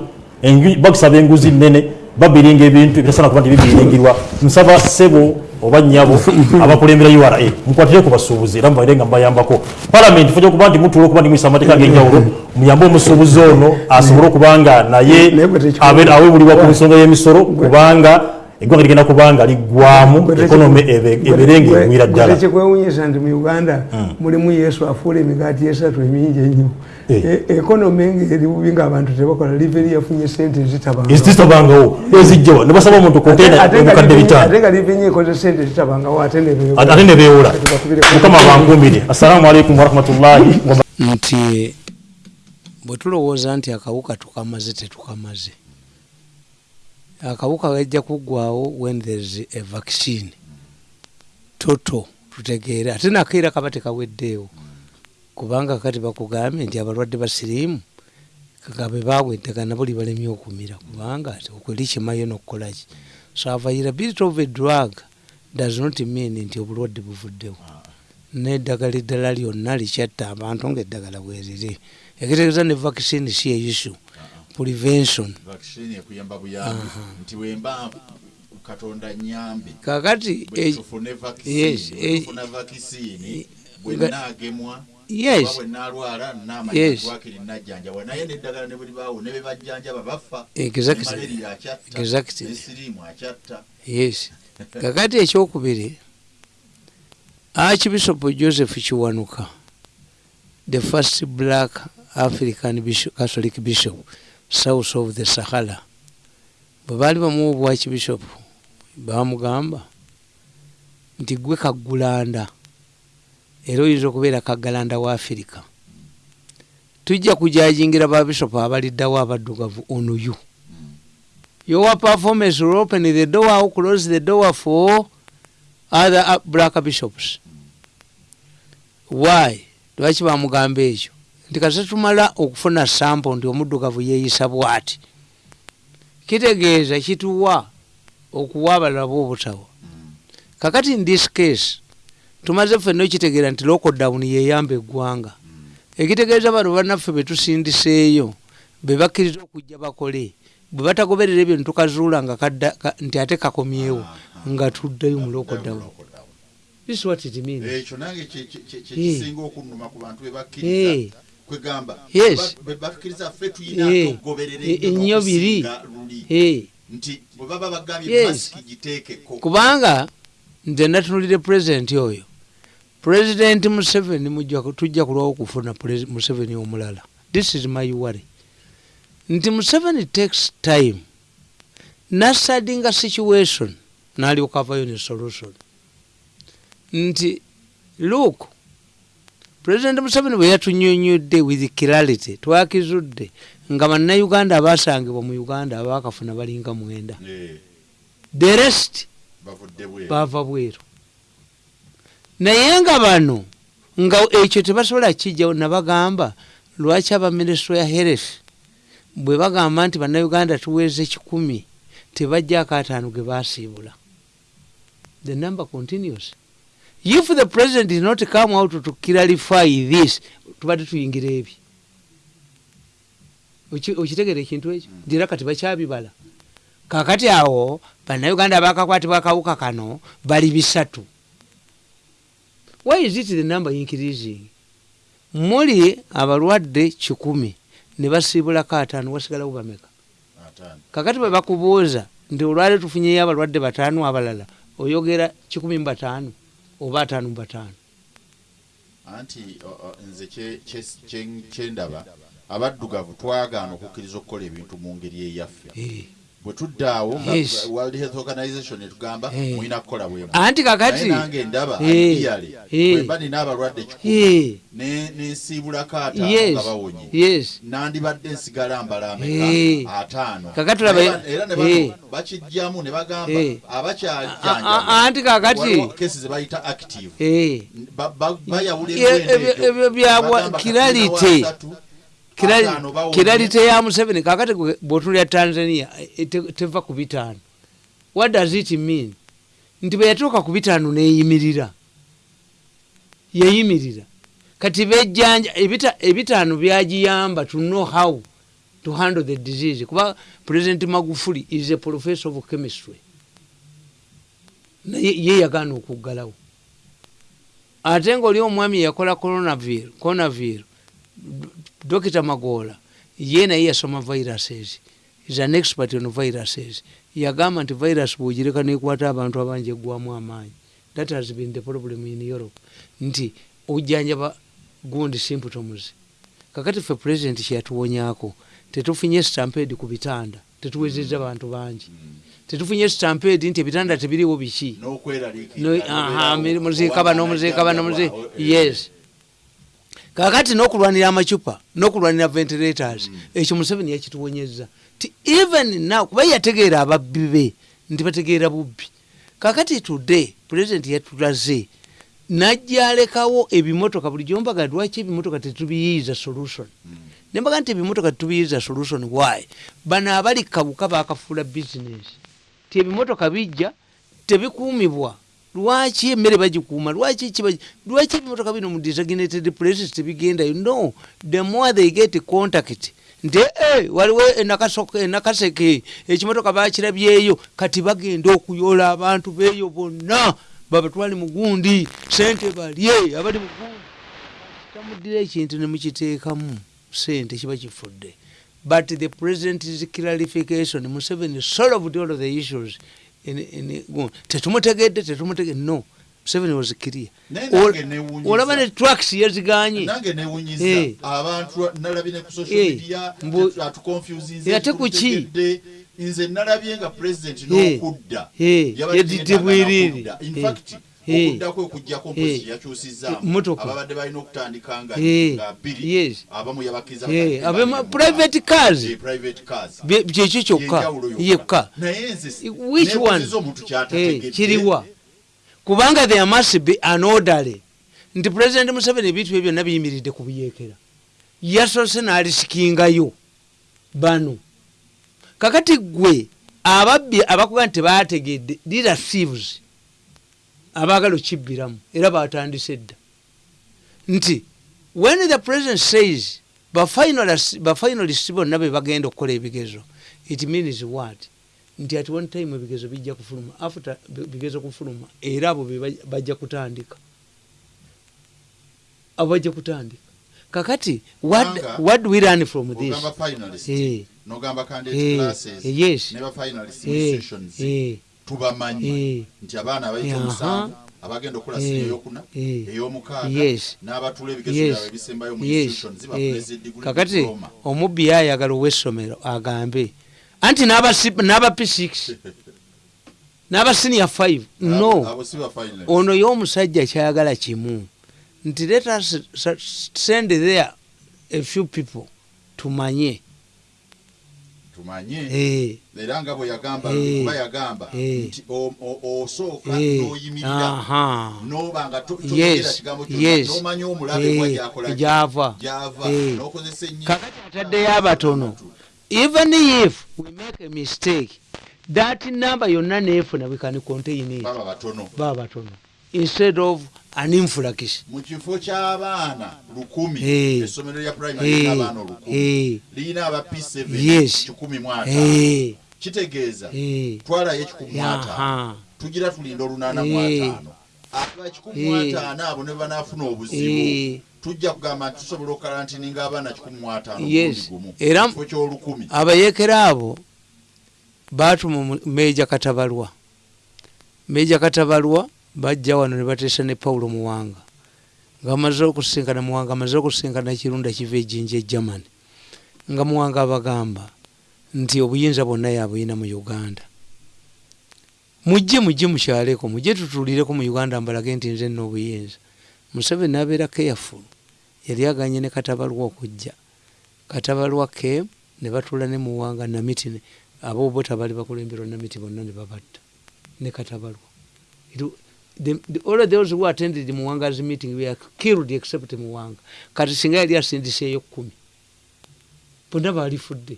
Bakusaba enguzi nnene. Babiringa ebintu ebitasaana kuba nti bibiringirwa nsaba ssebo oba nnyabo abakulembera ura mukwatire ku basuubuzi. Era mubaire nga mbayambako. Palamenti fajja okuba nti mutuula okuba nti muyisa amateeka ag'enjawulo muyambe omusuubuzi ono asobole okuba nga naye awebulibwa ku nsonga y'emisolo kubanga eggwanga ligenda kuba nga liggwamu ekonome ebeere nga egwira ddala. tekikwewunyisa nti mu uganda mulimu yesu afuula emigaati esatu emingi ennyo. Eh. E- ekonomi ngaeri bubi ngaabantu tebakola liveri yafunye sente ezitabanga. Ezitabangawo ezijjawa ne basaba omuntu kontena obukadde bitaano. ate nga liveni ekoze sente ezitabangawo ate nebeewola. mukama bankumbire assalamu alaikum warahmatullahi wa nti bwe tulowooza nti akawuka tukamaze tetukamaze akawuka gajja kuggwawo when thereis a vaccine. Toto tutegeere. Ate nakeera kaba tekaweddeewo. Kubanga kati bakugambye nti abalwadde basiriimu nga bwe baweddega nabo libalemye okumira. Kubanga okweri kimayo nokukolaki so availability of a drug does not mean nti obulwadde buvuddewo. Neddagala eddala lyonna likyatta abantu ngaeddagala bweriri ekitegeeza ne vaccine si issue prevention vaccine ekuyamba buyambi nti wemba katonda nyambe kakati eh, tufune yes, vakisini eh, tufuna vakisini bwe nga- naagemwa Yes. oba bwe naalwala naamanya Yes. twakiri najjanjaba naye neddagala ne buli baawo ne be bajjanjaba bafa Exactly. malaria akyatta Exactly. nesiriimu akyatta yes kakati ekyokubiri archbishop joseph kiwanuka the first black african bishop, catholic bishop south of the sahara. Bwe baali bamuwa obwakibishop bamugamba nti gwe kagulanda. Era oyinza okubeera kaggalanda wa afirika tujja kujajingira babishopu abaliddawo abaddugavu on you your performance will open the door or close the door for other uh, black bishops. Why? Lwaki bamugamba ekyo nti kase tumala okufuna sampo nti omuddugavu yeeyisa bwati. Kitegeeza kituwa okuwa abalala boobutawa kakati in this case tumaze ffenna okitegeera nti lockdown yeyamba eggwanga. Ekitegeeza bano bannaffe betusindiseeyo bebakkiriza okujja bakole bwe batagoberera ebyo nitukazuula nga nti ate kakomyewo nga tuddayo mu lockdown. This is what it means. Ekyo nange kye- kye- kye- Eh. kyekisinga okunnuma ku bantu Eh. bebakkiriza kwegamba Yes. bwe bakkiriza ffe tuyina tugoberera Eh, ennyo biri. Eh, nti bwe baba bagambye Yes. masiki giteekeko. Kubanga nze natunulire pulezidenti oyo. Pulezidenti museveni tujja kulwawo okufuna museveni omulala. This is my worry. Nti museveni takes time. Nasadinga situation nalyoka avayo ne solution. Nti look pulezidenti museveni bwe yatunyonyodde with clarity twakizudde nga bannayuganda abasangibwa mu uganda abakafuna balinga mwenda. The rest bava bweru. Naye nga bano nga ekyo tebasobola kijjawo nabagamba lwaki abaminisitule ya health bwe bagamba nti bannayuganda tuweeze kikumi tebajjako ataano ge basiibula the number continues if the president did not come out to clarify this tubadde tuyingira ebi. Oki- okitegera ekintu ekyo? Nti era kati bakyabibala. Kakati awo bannayuganda bakakwatibwa akawuka kano bali bisatu. Why is it the number increasing? Muli abalwadde kikumi ne basiibulako ataano wasigalawo bameka? Kakati bwe bakubuuza nti olwale tufunyeyo abalwadde bataano abalala oyogera kikumi mu bataano oba ataano mu bataano anti nze kye- kye- kye- kyendaba abaddugavu twagaana okukkiriza okukola ebintu mu ngeri eyaffe. Eh. Bwe tuddaawo nga Yes. world health organization etugamba Eh. mulina kukola bwemu anti kakati nange ndaba Eh. ideally Eh. bwemba nina abalwadde kikumi Eh. ne- nensiibulako ataano nga bawonye nandibadde nsigala mbala Eh. ameka ataano era ne Eh. bakijjamu ne bagamba Eh. A- a- abakyajjanjaba anti kakati kesi ze bayita active Eh. Ba- ba- bayawula ebyo- Bagamba kiralite. Kiralite ya museveni kakati bwotulya tanzania eh, te- teva ku bitaano. What does it mean? Nti bwe yatuuka ku bitaano neyimirira. Yeyimirira. Kati bejjanja ebita- ebitaano byagiyamba to know how to handle the disease. Kuba president magufuli is a professor of chemistry. Naye ye yagaana okuggalawo. Ate ngaoli omwami yakola coronavir coronavir dokita magola ye naye yasoma viruses is an expert on viruses yagamba nti virus bwogireka nekwata abantu abangi eggwamu amaanyi that has been the problem in europe. Nti ojjanjaba gundi symptoms kakati ffe president kyeyatuwonyako tetufunye stampede ku bitanda tetuwezezza bantu bangi. Tetufunye stampede nti ebitanda tebiriwo biki? Muziika bano muziika bano yes kakati n'okulwanira amacupa n'okulwanira ventilators ekyo museveni yakituwonyeza ti even now kuba yategeera ababbi be nti bategeera bubbi. Kakati today president yatulaze najja alekawo ebimotoka buli gyombaga lwaki ebimotoka tetubiyiiza solution? Nembaga nti ebimotoka tetubiyiiza solution why? Bano abali kabuka bakafuula business. Ti ebimotoka bijja tebikuumibwa lwaki emmere bagikuuma? Lwaki lwaki ebimotoka bino mu designated places tebigendayo? No the more they get contact nti "Eh, waliwo enakaseke ekimotoka bakirabyeyo kati bagenda okuyola abantu beeyo bonna babatwale mugundi sente balye abali mugundi tamuddira ekintu nemukiteekamu sente kiba kifudde. But the president's clarification. Museveni solved all the issues tetumutegedde tetumutegedde no. Museveni was clear olaba ne tracks yaziganye. Eh. Eh, Ate ku ki? nze nalabye nga president Eh. n'okudda. Yadidde yeetaaga bwiriri. n'okudda. In fact, okudda kwe okujjako Eh. mpozi yakyusizaamu. Motoka. ababadde balina okutandika nga bbiri abamu yabakkiriza bakadde abema- babiri mu private mwaka. cars. Kyekyo kyokka. Yekka. Which one? kiriwa. Kubanga there must be an orderly nti president museveni ebintu bye byonna biyimiridde ku buyeekera yasoose n'alisikingayo bano. Kakati gwe ababbi abakuga nti tebategedde leadersieves abaagala okibbiramu era batandise dda. Nti when the president says bafinalists bonna be bagenda okukola ebigezo it means what? Nti at one time ebigezo bijja kufuluma after bigezo kufuluma era abo bajja kutandika. Abo bajja kutandika. Kakati what, Kubanga- what do we learn from this? finalist Eh. candidate Eh, classes eh, yes. ne Eh, eh, tubamanyi Eh. nti abaana abayita omusanvu abagenda okukola Eh. sini eyokuna Eh. eyomukaaga Yes. n'abatula ebigezo byabwe ebisembayo mu eh, bafuneze degree kakati omubbi yayagala ow'essomero agambe. Anti n'aba C- n'aba p6 n'aba senior 5 no. Ono y'omusajja kyayagala kimu. Nti let us send there a few people tumanye tumanye Eh, era nga bwe yagamba Eh. kuba yagamba Eh. nti osooka eh, n'oyimirira noba nga toyogera kigambo nomanya omulabe wa Eh, gyakola gyava. Eh. n'okozesa ennyo kakati ataddeyo abatono even if we make a mistake that number yonna neefuna we can contain it baba batono. Instead of an influx mu kifo ky'abaana lukumi Eh. essomero lya primary Eh, lirina abaana olukumi eh, lirina aba p7 Yes. kikumi mu ataano. Kitegeeza twalayo ekikumi mu ataano. Tugira tulinda olunaana mu ataano. Aba kikumi mu ataano abo ne banaafuna obuzibu tujja kugamba nti tusobola okalantininga abaana kikumi mu ataano gumu. Kifo ky'olukumi. abayeekera abo baatuma meeja katabalwa. Meeja katabalwa bajja wano ne bateesa ne pawulo muwanga. Nga bamaze okusinkana muwanga amaze okusinkana ekirunda kiva ejjinja egermany nga muwanga abagamba nti obuyinza bwonna yabuyina mu uganda. Mujje mujje mukyaleko mujje tutuulireko mu uganda mbalage nti nze nna obuyinza. Museveni nabeera careful yali aganye ne katabalwa okujja. Katabalwa ke ne batuula ne muwanga namiti aboobota bali bakulemberwa namiti bonna ne babatta. Ne katabalwa the- the- all those who attended muwanga's meeting were killed except muwanga. Kati singa yali asindiseeyo kumi. Bonna baalifudde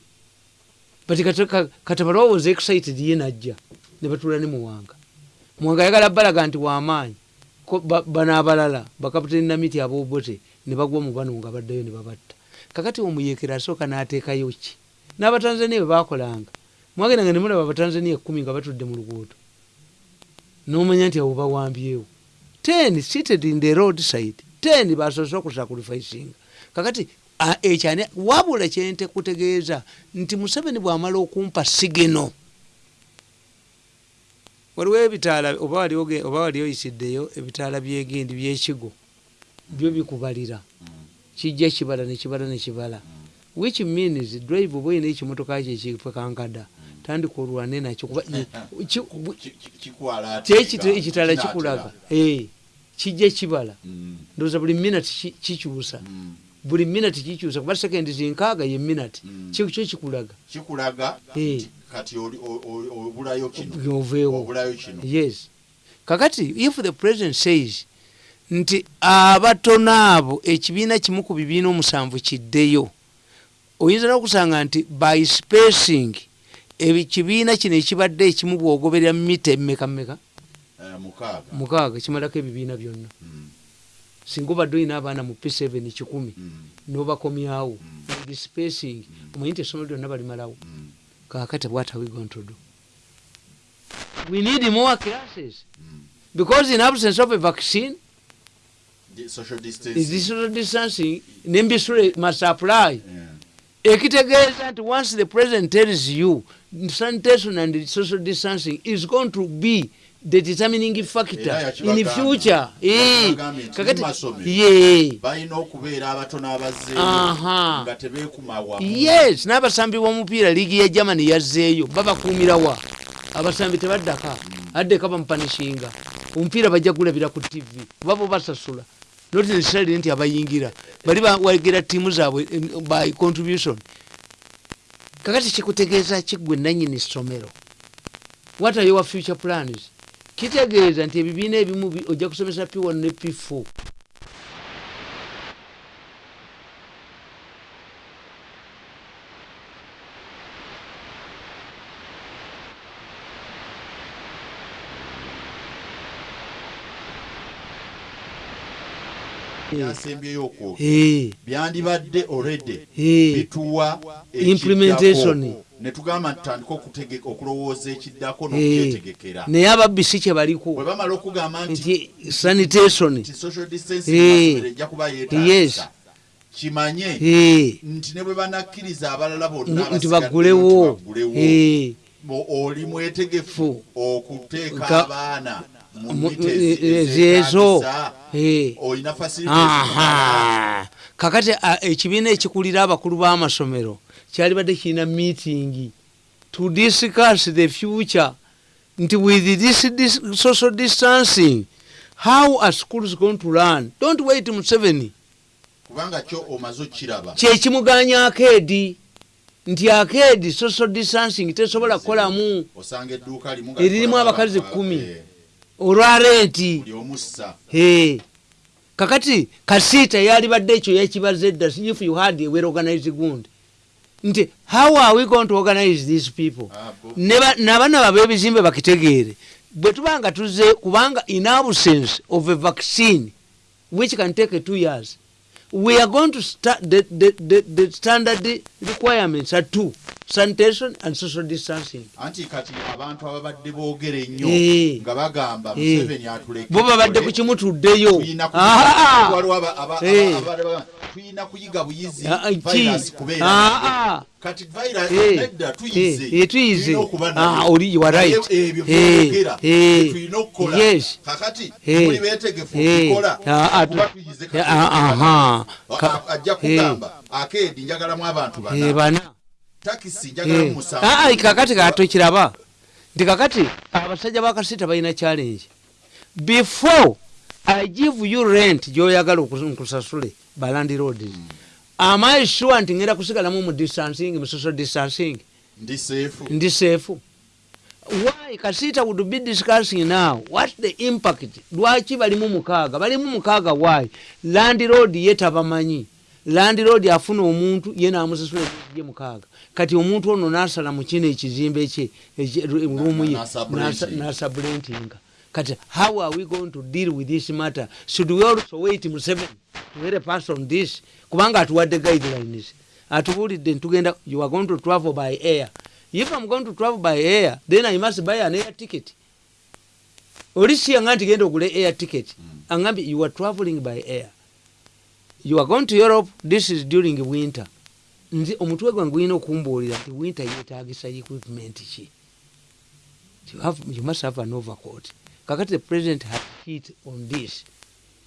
but kata- ka- katabalwa was excited ye najja ne batuula ne muwanga. Muwanga ayagala balaga nti wamaanyi bano abalala bakaputeni namiti aboobote ne bagwa mu bano nga baddayo ne babatta. Kakati omuyeekera asooka n'ateekayo ki? N'abatanzania bwe bakolanga mwagendanga ne mulaba abatanzania ekkumi nga batudde mu luguudo n'omanya nti abo bawambyewo ten seated in the road side ten basoose okusacrificinga kakati ekyani wabula kyente kutegeeza nti museveni bw'amala okumpa sigeno waliwo ebitaala oba wali oyisiddeyo ebitaala byegendi byekigo byo bikubalira. Kijja kibala nekibala nekibala which means drive oba oyina ekimotoka kyo ekipekankada tandika olwane nakyo kuba ki- bu- Ki- ki- kikwala ki- ate ekita- nga ekitaala kinaatera. kikulaga Eh, kijja kibala. Mm, ndowooza buli minati ki- kikyusa. Mm. buli minati kikyusa. Kuba sekendi zinkaaga ye minati Mm. kyo kikulaga. Eh. oveewo. Yes. Kakati if the president says nti abatono abo ekibiina kimu ku bibiina omusanvu kiddeyo oyinza n'okusanga nti by spacing ekibiina kino ekibadde ekimu bwogoberera mita emmeka mmeka Eh, mukaaga. Kimalako ebibiina byonna. Mm. singa obadde olina abaana mu p7 kikumi nobakomyawo with spacing omanyi nti essomero lyonna balimalawo. Kakati what are we going to do we need more classes. Because in absence of a vaccine social is distancing. nembisule must apply. Ekitegeeza nti once the president tells you sanitation and social distancing is going to be the determining factor in yakibagamba. future. Eh, kakati balina okubeera abato n'abazzeeyo Aha. nga tebeekumawa yes n'abasambi b'omupiira liigi ya germany yazzeeyo babakuumirawa abasambi tebaddaka? Addeka bamupanishinga omupiira bajja gulabira ku tv kuba bo basasula. Not necessarily nti abayingira. Bali bawagira tiimu zaabwe em, by contribution kakati kikutegeeza kiggwe nanyini ssomero what are your future plans? Kitegeeza nti ebibiina ebimu bi- ojja kusomesa p1 ne p4 byasembyeyo okwo byandibadde Eh. bituwa Implementation. ekiddako. ne tugamba nti tutandika okutege- okulowooza ekiddako n'okukyetegekera naye ababisi kye baliko. Bwe bamala okugamba nti sanitation. social distancing ejja kuba yeetaagisa. Kimanye nti ne bwe banakkiriza abalala bonna nti bo- oli mwetegefu Fu. okuteeka Ka- abaana mu mu- mita ezi- ezo. ezeetaagisa. Olina facilities zimala. aha kakati ekibiina ekikulira abakulu b'amasomero kyali badde kirina meeting to discuss the future nti with this, this social distancing how are schools going to learn? Don't wait museveni kubanga kyo omaze okiraba kyekimuganya akeedi nti akeedi social distancing tesobola kukolamu eririmu abakazi aba- kumi. Eh, omussa Hey. kakati kasiita yalibadde ekyo yekibaza edda if you had a well organized gund nti how are we going to organize these people? Ah, nabana babe ebizimbe bakitegeere. Bwe tuba nga tuze kubanga in absence of a vaccine which can take two years we are going to start the, the, the, the standard requirements are two sanitation and social distancing. Anti kati abantu ababadde boogera ennyo Eh. nga bagamba Eh. museveni atuleke bo babadde ku kimu tuddeyo tuyina Ah, ah. Eh. tuyina kuyiga buyizi Ah, ah, virus kubeera kati virus nedda tuyize tuyize. Oli- you are Naye right. ebyo byogera tulina okukola. Yes. kakati muli beetegefu okukola kuba tu- tuyize kati aha. A- Ka- a- ajja kugamba akeedi njagalamu abantu bana takisi njagalamu Eh. musanvu Ah, ah, kakati katokiraba nti kakati abasajja bakasita balina challenge. Before i give you rent gyoyagala nkusasule balandi roads am i sure nti ngenda kusigalamu mu distancing mu social distancing? Ndi seefu ndi seefu why? Kasita would be discussing now. What the impact? Lwaki balimu mukaaga? Balimu mukaaga why? Land road ye tabamanyi. Land road afuna omuntu ye namusasula ye mukaaga kati omuntu ono nasala mu kino ekizimbe kye rumu ye nasablentinga kati how are we going to deal with this matter? Should we also wait mu seven to hear a pass on this? Kubanga atuwadde guidelines. Atubulidde ntugenda you are going to travel by air. If i'm going to travel by air then i must buy an air ticket. Oli siyanga nti genda ogule air ticket. Angambye you are traveling by air. You are going to europe this is during winter nze omutwe gwange gulina okumbuulira nti winter yetagisa equipment ki? You, must have an overcoat. Kakati the president had hit on this.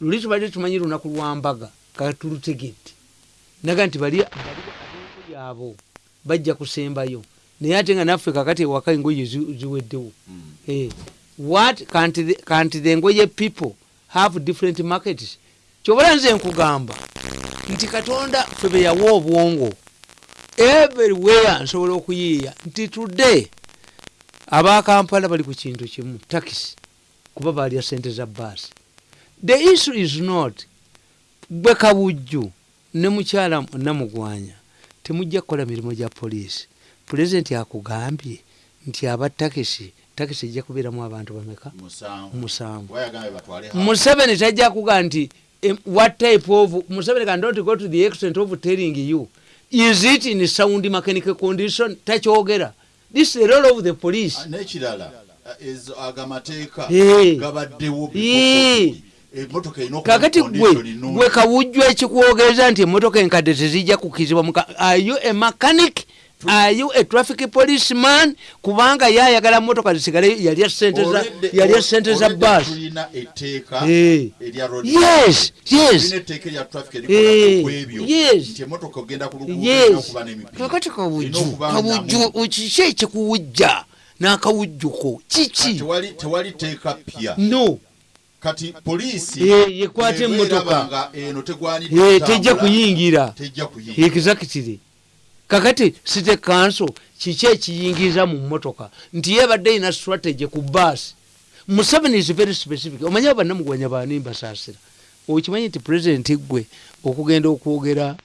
Luli tubadde tumanyi lunaku lwambaga katulutegedde naga nti bali ab'engoye abo bajja kusembayo. Naye ate nga naffe kakati ewaka engoye zi- ziweddewo. Eh, what can't the, engoye people have different markets? Kyobala nze nkugamba nti katonda ffe be yawa obwongo everywhere nsobola okuyiiya nti today abakampala bali ku kintu kimu takisi kuba balya sente za baasi the issue is not gwe kabujju ne mukyala namugwanya temujja kukola mirimu gya poliisi. Pulezidenti akugambye nti aba takisi takisi ejja kubeeramu abantu bameka? Musanvu. Museveni tajja kuga nti what type of museveni can not go to the extent of telling you is it in sound mechanical condition? Takyogera. This is the role of the police. Ah, n'ekirala ah, ezo- ago amateeka Eh. gabaddewo Eh. kakati gwe kawujju ekikuwogereza nti emotoka enkadde tezijja kukizibwa are you a mechanic are you a traffic policeman? Kubanga yayagala motoka zisigale yalya sente za yalya sente za bus. yes yes. Tulina etteeka erya traffic erikola ku ebyo. Yes. nti emotoka ogenda ku luguudo yes. erina okuba n'emipira. Kakati Erina kawujju okuba kawujju namu. kiki ekikuwujja? N'akawujjuko kiki? No. Kati poliisi Eh, yekwata emmotoka. eno tegwanidde kutambula, tejja kuyingira. Tejja kuyingira. Exactly kakati site kanso kiki ekiyingiza mu motoka nti yebadde ina strategy ku bus. Museveni is very specific. Omanye abannamugwanya baani mbasaasira okimanyi nti president gwe okugenda okwogera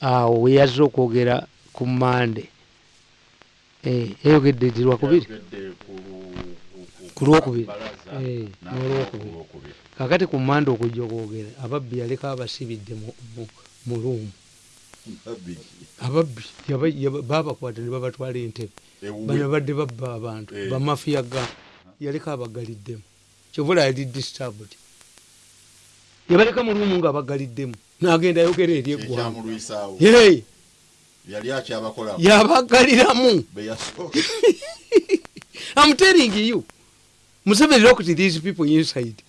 awo weyazze okwogera ku mande Eh, yayogedde ddi lwakubiri Yayogedde ku lu- ku- ku- ku lwokubiri. Balaza, Eh, n'olwokubiri. ku lwokubiri. kakati ku mande okujja okwogera ababbi yaleka abasibidde mu- mu- mu luumu ababbi babakwata ne babatwala entebe bano badde babba abantu Eh. bamafiya ga yaleka abagaliddemu. Kyovula yali disturbed. Yabaleka mu lumu nga abagaliddemu. Nagenda ayogera eri eggwanga. yali akyabakola yabagaliramu. I'm telling you. Museveni looked these people inside.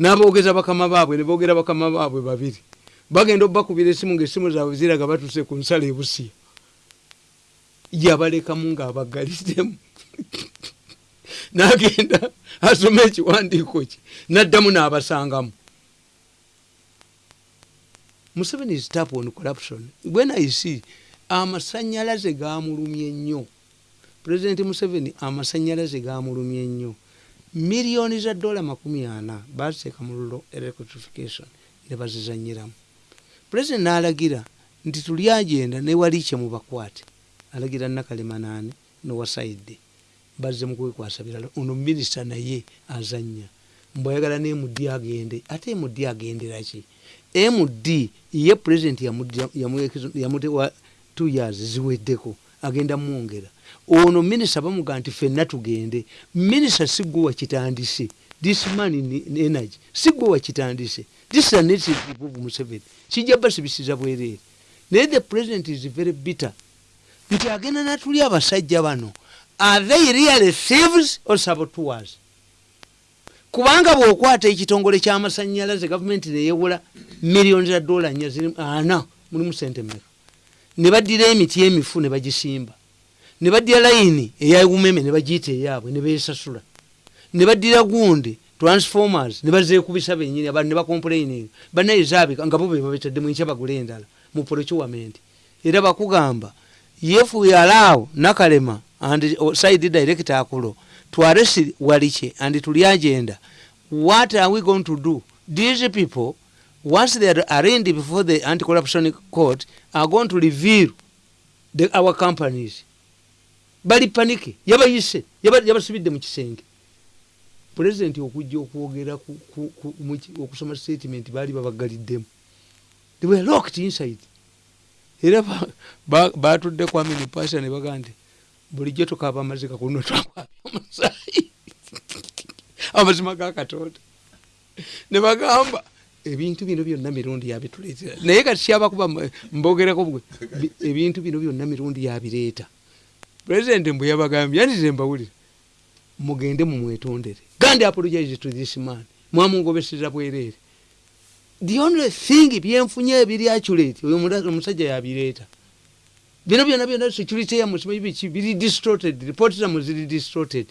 N'aboogeza bakama baabwe ne boogera bakama baabwe babiri bagenda obbakubira esimu ngaesimu zaabwe ziraga batuse ku nsala ebusiya yabalekamu ng'abagaliddemu. N'agenda asoma ekiwandiiko kye n'addamu n'abasangamu. Museveni is tap on corruption. When i see amasanyalaze gamulumye nnyo. Pulezidenti museveni amasanyalaze gamulumye nnyo. Miliyoni za dola makumi ana baziteeka mu lulo electrification ne bazizanyiramu pulezidenti n'alagira nti tuli agenda newali kye mubakwate alagira nakalemanane nowasaidde bazze mu kwekwasa birala. Ono minisita naye azanya mbwayagala ne md agende. Ate md agenderaki md ye pulezidenti yamutewa two years ziweddeko agenda mwongera. Ono minisita bamuga nti fenna tugende. Minisita sigwe wakitandise this man in energy. Sigwe wakitandise this is a native of museveni. Kijja basibisiza bwereere naye the president is very bitter. Nti agenda natuli abasajja bano. Are they really thieves or saboteurs? Kubanga bwokwata ekitongole kyamasanyalaze gavumenti neyewola miliyoni za dola nya ziri ana mulimu sente meka ne baddira emiti emifu ne bagisimba. Ne baddira layini eya umeme ne bagiyita eyaabwe ne besasula ne baddira gundi transformers. Ne bazeekubisa benyini abantu ne bakomplaining banaye zaabika nga bo be babetaddemu enkya bagula endala mu procurement era bakugamba if we allow nakalema and uh, side director akulo to arrest waliche and tuli agenda what are we going to do? These people once they are arraigned before the anti-corruption court are going to reveal the, our companies. Bali panike yabayise yaba- yabasibidde mu kisenge pulezidenti okujja okwogera okusoma statement baali babagaliddemu. They were locked inside. Era ba- ba- batudde kwamini pasa ne bagaa nti bulijjo tukaaba amazika kuno twakwabya omusaayi. Amazima ga katonda. Ne bagamba ebintu bino byonna mirundi yabituleetera naye kati kyabakuba mbogerako bwe bi- ebintu bino byonna mirundi yabireeta pulezidenti mbwe yabagambye yandize mbawulire mugende mumwetondere. Gandi apologize to this man. Mwamungobeseza bwereere the only thing byenfunye ebiri accurate oyo omusajja yabireeta bino byonna byonna security yamusimanyi biki? Biri distorted report zamu ziri distorted.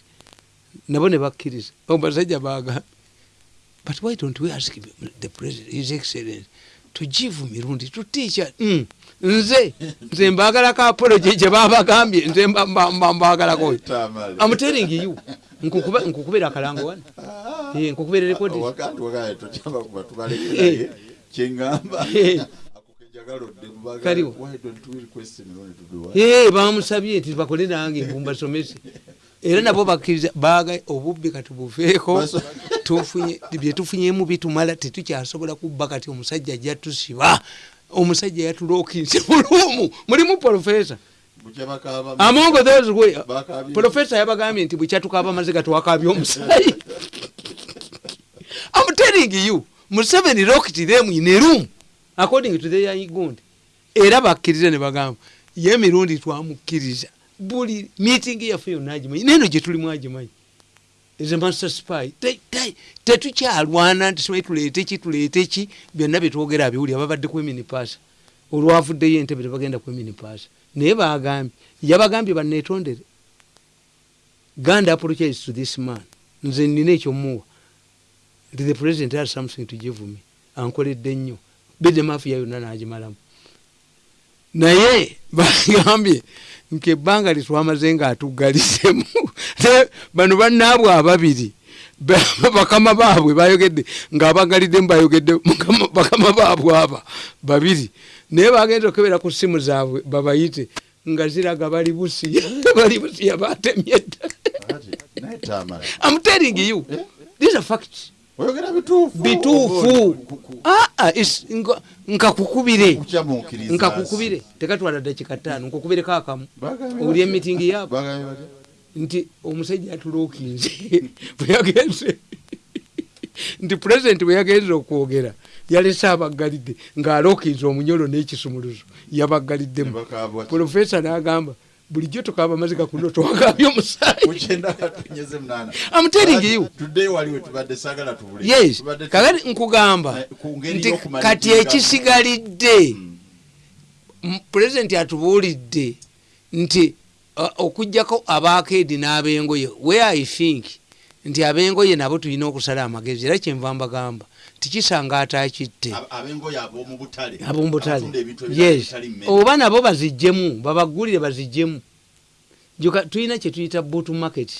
Nabo ne bakkiriza. Omusajja baga but why don't we ask the president his excellence to give mirundi to teacher mm. Nze nze mbagalako apology gye babagambye nze mba- mba- mba- mbagalako. I'm telling you nkukubira akalango wano. Nkukubira rekodi kyeŋŋamba bamusabye nti bakole nange mbasomese era nabo bakkiriza baga obubbi katubuveeko tufunye byetufunyemu bitumala tetukyasobola kubba kati omusajja jatusiba omusajja yatulookinse mulumu mulimu profesa among those way Bakabye. profesa yabagambye nti bwekyatukaaba amaziga twakabya omusayi I'm telling you museveni locked them in a room. According to their gundi. Era bakkiriza ne bagamba ye emirundi twamukkiriza. Buli meeting yaffe yonna agimanyi. Neno gye tulimu agimanyi a master spy. Te- te- tetukyalwana nti simanyi tuleete ki tuleete ki? Byonna byetwogera abiwulira babadde kweminipasa olwavuddeyo entebe tebagenda kweminipasa naye bagambye yabagambye baneetondere ganda apologize to this man. Nze nina ekyomuwa. Nti the president has something to give me. Ankoledde nnyo. Bedemafiya yonna n'agimalamu. Naye bagambye nke ebbanga litwamaze nga atugalisemu Ne bano bannaabwe ababiri ba- bakama baabwe bayogedde ng'abagaliddemu bayogedde mukama- bakama baabwe aba babiri. Naye bagenza okebera ku simu zaabwe babayite nga ziraga bali busiya bali busiya batemye dda. I'm telling you these are facts. Bituufu nkakukubire. Kukyamuukiriza nkakukubire. Tekatwala dakika ttaano nkukubireko akamu. Oli emitingi yaabo nti omusajja atulookinze. Bweyagenze nti pulezidenti bwe yagenze okwogera yalese abaggalidde ng'alookinze omunyolo n'ekisumuluzo. Yabagaliddemu profesa n'agamba bulijjo tukaaba amaziga kuno twagambye omusaayi. Kakati nkugamba Eh, nti kati ekisigalidde. M- pulezidenti atubuulidde nti uh, okugjako abakeedi n'abengoye where i think nti abengoye nabo tulina okusala amagezi era kyenva mbagamba tikisanga butale abomubutale yes oba nabo bazijjemu babagulire bazijjemu Joka- tulina kyetuyita boot market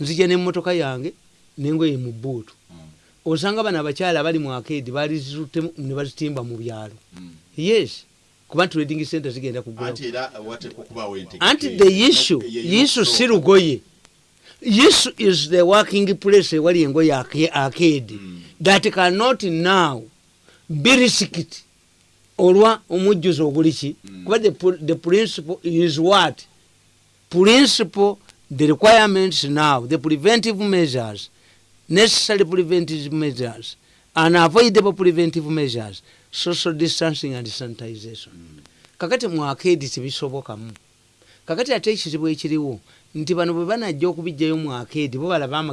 nzija nemmotoka yange nengoye mu buutu osanga bano abakyala abali mu akeedi balizituttemu ne bazitimba mu byalo yes kuba trading center zigenda kugula anti era wateekwa okubaawo entegeka anti eyo. the issue Ye- ye- issue si lugoye issue is the working place ewali engoye ake- akeedi that cannot now be risked. Olwa omujjuzo oguli ki? Kuba the, pr- the principle is what? Principle the requirements now the preventive measures necessary preventive measures unavoidable preventive measures social distancing and sanitization. Kakati mwakeedi tebisobokamu kakati ate ekizibu ekiriwo nti bano bwe banajja okubijjayo mwakeedi bo balaba amage